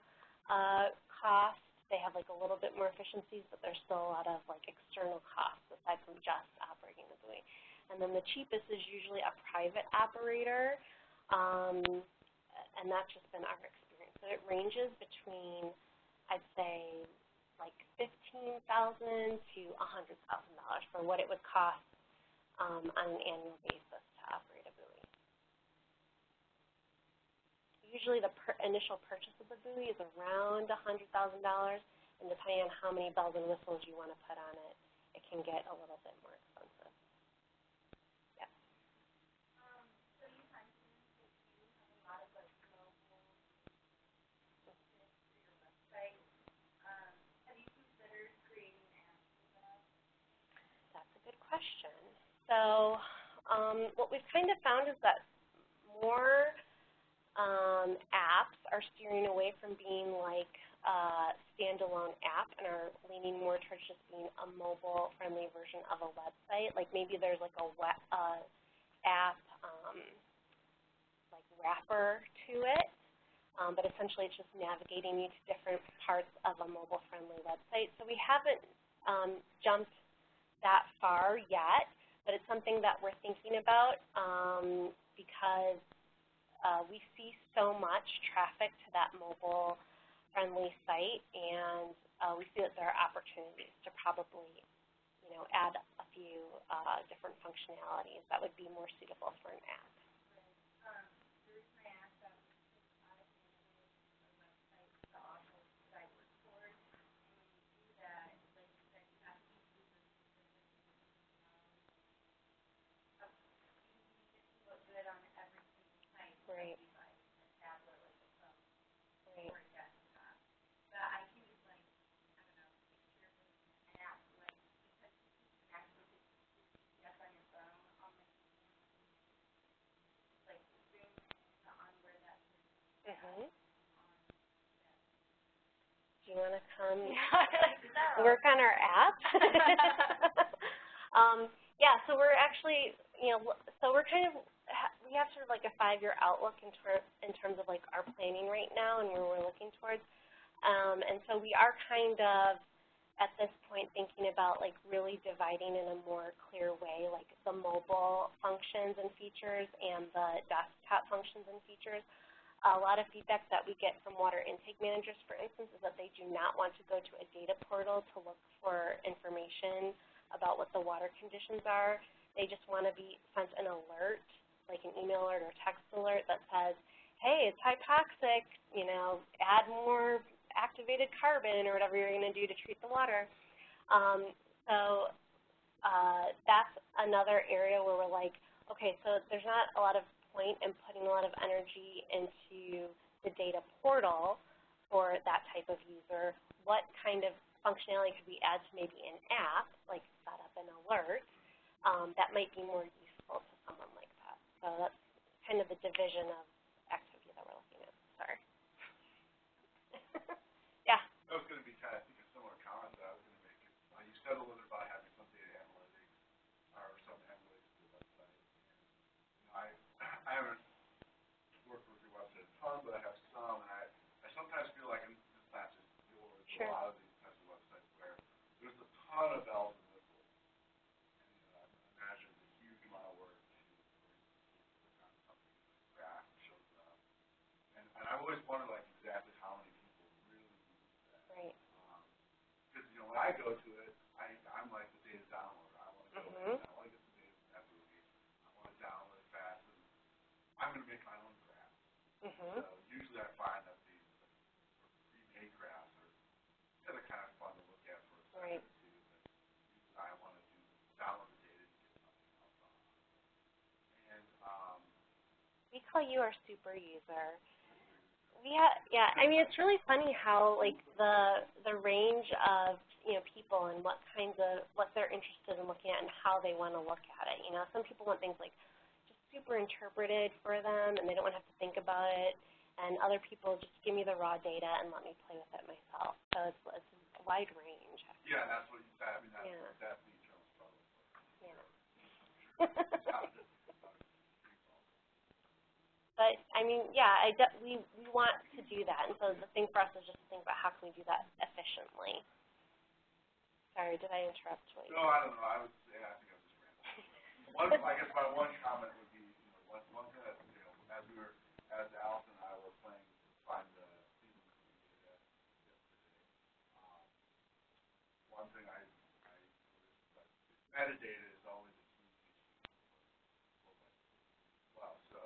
uh, cost. They have like a little bit more efficiencies, but there's still a lot of like external costs aside from just operating the buoy. And then the cheapest is usually a private operator, um, and that's just been our experience. So it ranges between, I'd say, like fifteen thousand to a hundred thousand dollars for what it would cost um, on an annual basis to operate a buoy. Usually the per initial purchase of the buoy is around a hundred thousand dollars, and depending on how many bells and whistles you want to put on it, it can get a little bit more expensive. Yep. That's a good question. So um, what we've kind of found is that more um, apps are steering away from being like a standalone app and are leaning more towards just being a mobile-friendly version of a website. Like maybe there's like a web, uh, app um, like wrapper to it, um, but essentially it's just navigating you to different parts of a mobile-friendly website. So we haven't um, jumped that far yet, but it's something that we're thinking about um, because uh, we see so much traffic to that mobile-friendly site, and uh, we see that there are opportunities to probably, you know, add a few uh, different functionalities that would be more suitable for an app. Right. Right. Mhm. Do you want to come work on our app? um, yeah, so we're actually, you know, so we're kind of, we have sort of like a five-year outlook in, ter in terms of like our planning right now and where we're looking towards. Um, and so we are kind of at this point thinking about like really dividing in a more clear way like the mobile functions and features and the desktop functions and features. A lot of feedback that we get from water intake managers, for instance, is that they do not want to go to a data portal to look for information about what the water conditions are. They just want to be sent an alert, like an email alert or text alert that says, hey, it's hypoxic, you know, add more activated carbon or whatever you're going to do to treat the water. Um, so uh, that's another area where we're like, okay, so there's not a lot of point in putting a lot of energy into the data portal for that type of user. What kind of functionality could we add to maybe an app, like set up an alert, um, that might be more useful to someone like that. So that's kind of the division of activity that we're looking at. Sorry. yeah. That was gonna be kind of, a similar comment that I was gonna make. Uh, you said a little bit about having some data analytics, or some analytics to the website. And, you know, I, I haven't worked with your website a ton, but I have some, and I, I sometimes feel like, and it's not just yours, Sure. a lot of these types of websites where there's a ton of bells and whistles. And, you know, I imagine it's a huge amount of work to, for instance, click on something, and a graph shows up. And, and I've always wondered, like, exactly how many people really use that. Right. Because, you know, when I go to it, I, I'm like the data downloader. I want to go Mhm. in, I want to get the data from that movie. I want to download it fast, and I'm going to make my own graph. Mhm. So usually I find that these like, pre-made graphs are, yeah, they're kind of fun to look at for a second Right. or two, but usually I want to do, download the data to get something else on. And, um, We call you our super user. Yeah, yeah. I mean, it's really funny how like the the range of you know people and what kinds of what they're interested in looking at and how they want to look at it. You know, some people want things like just super interpreted for them and they don't want to have to think about it. And other people just give me the raw data and let me play with it myself. So it's it's a wide range. yeah, that's what you said. I mean, that's, Yeah. eternal. Yeah. It's how to- But I mean, yeah, I de- we we want to do that, and so the thing for us is just to think about how can we do that efficiently. Sorry, did I interrupt? What you No, I don't know, I was, yeah, I think I was just rambling. One, I guess my one comment would be, you know, one, one thing that, you know, as we were, as Allison and I were playing to find the Cleveland Clean data yesterday, um, one thing I, I noticed, that metadata is always a key issue for, for like, well, so,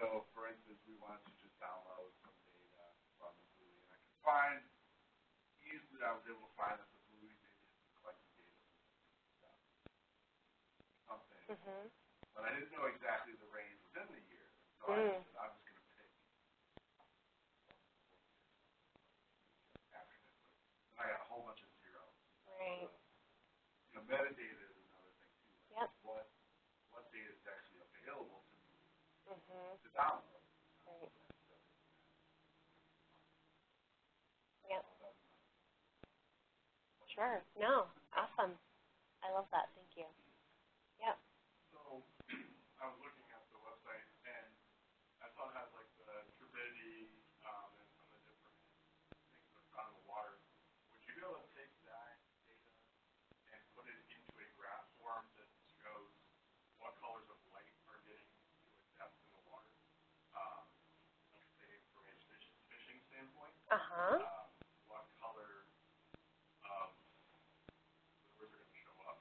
so for instance, we wanted to just download some data from the Blue, and I could find, easily I was able to find that the maybe has collected data from something, Mhm. but I didn't know exactly the range within the year. So I Mm. said, I'm just gonna pick after this, I got a whole bunch of zeros. Right. So, You know, metadata is another thing too. like Yep. What, what data is actually available to me Mhm. to download? Right. Yep. Sure. No. Awesome. I love that. Thank you. Yep. So, I was looking at the website and I saw it has like the turbidity, um, and some of the different things that are found in the water. Would you be able to take that data and put it into a graph form that shows what colors of light are getting to a depth in the water? Um, let's say from a fish, fishing standpoint, Uh huh. um, what color of lures are gonna show up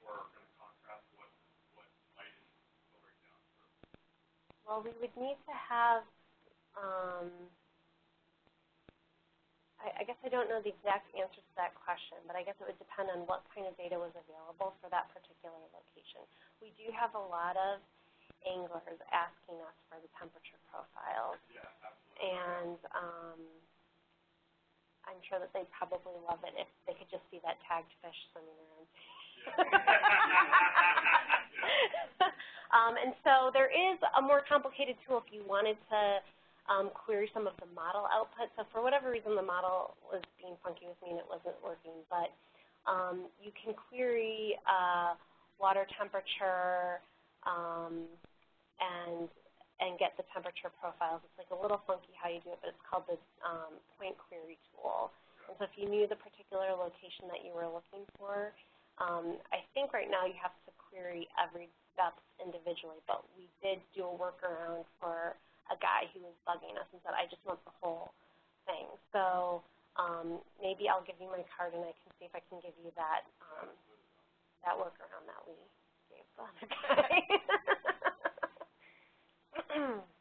or are gonna contrast what, what light is filtering down through. Well, we would need to have. Um, I, I guess I don't know the exact answer to that question, but I guess it would depend on what kind of data was available for that particular location. We do have a lot of anglers asking us for the temperature profiles, Yeah, absolutely. and um, I'm sure that they'd probably love it if they could just see that tagged fish swimming around. um, and so there is a more complicated tool if you wanted to um, query some of the model output. So for whatever reason, the model was being funky with me and it wasn't working. But um, you can query uh, water temperature um, and and get the temperature profiles. It's like a little funky how you do it, but it's called the um, point query tool. And so if you knew the particular location that you were looking for, um, I think right now you have to query every step individually, but we did do a workaround for a guy who was bugging us and said, I just want the whole thing. So um, maybe I'll give you my card and I can see if I can give you that um, that workaround that we gave the other guy.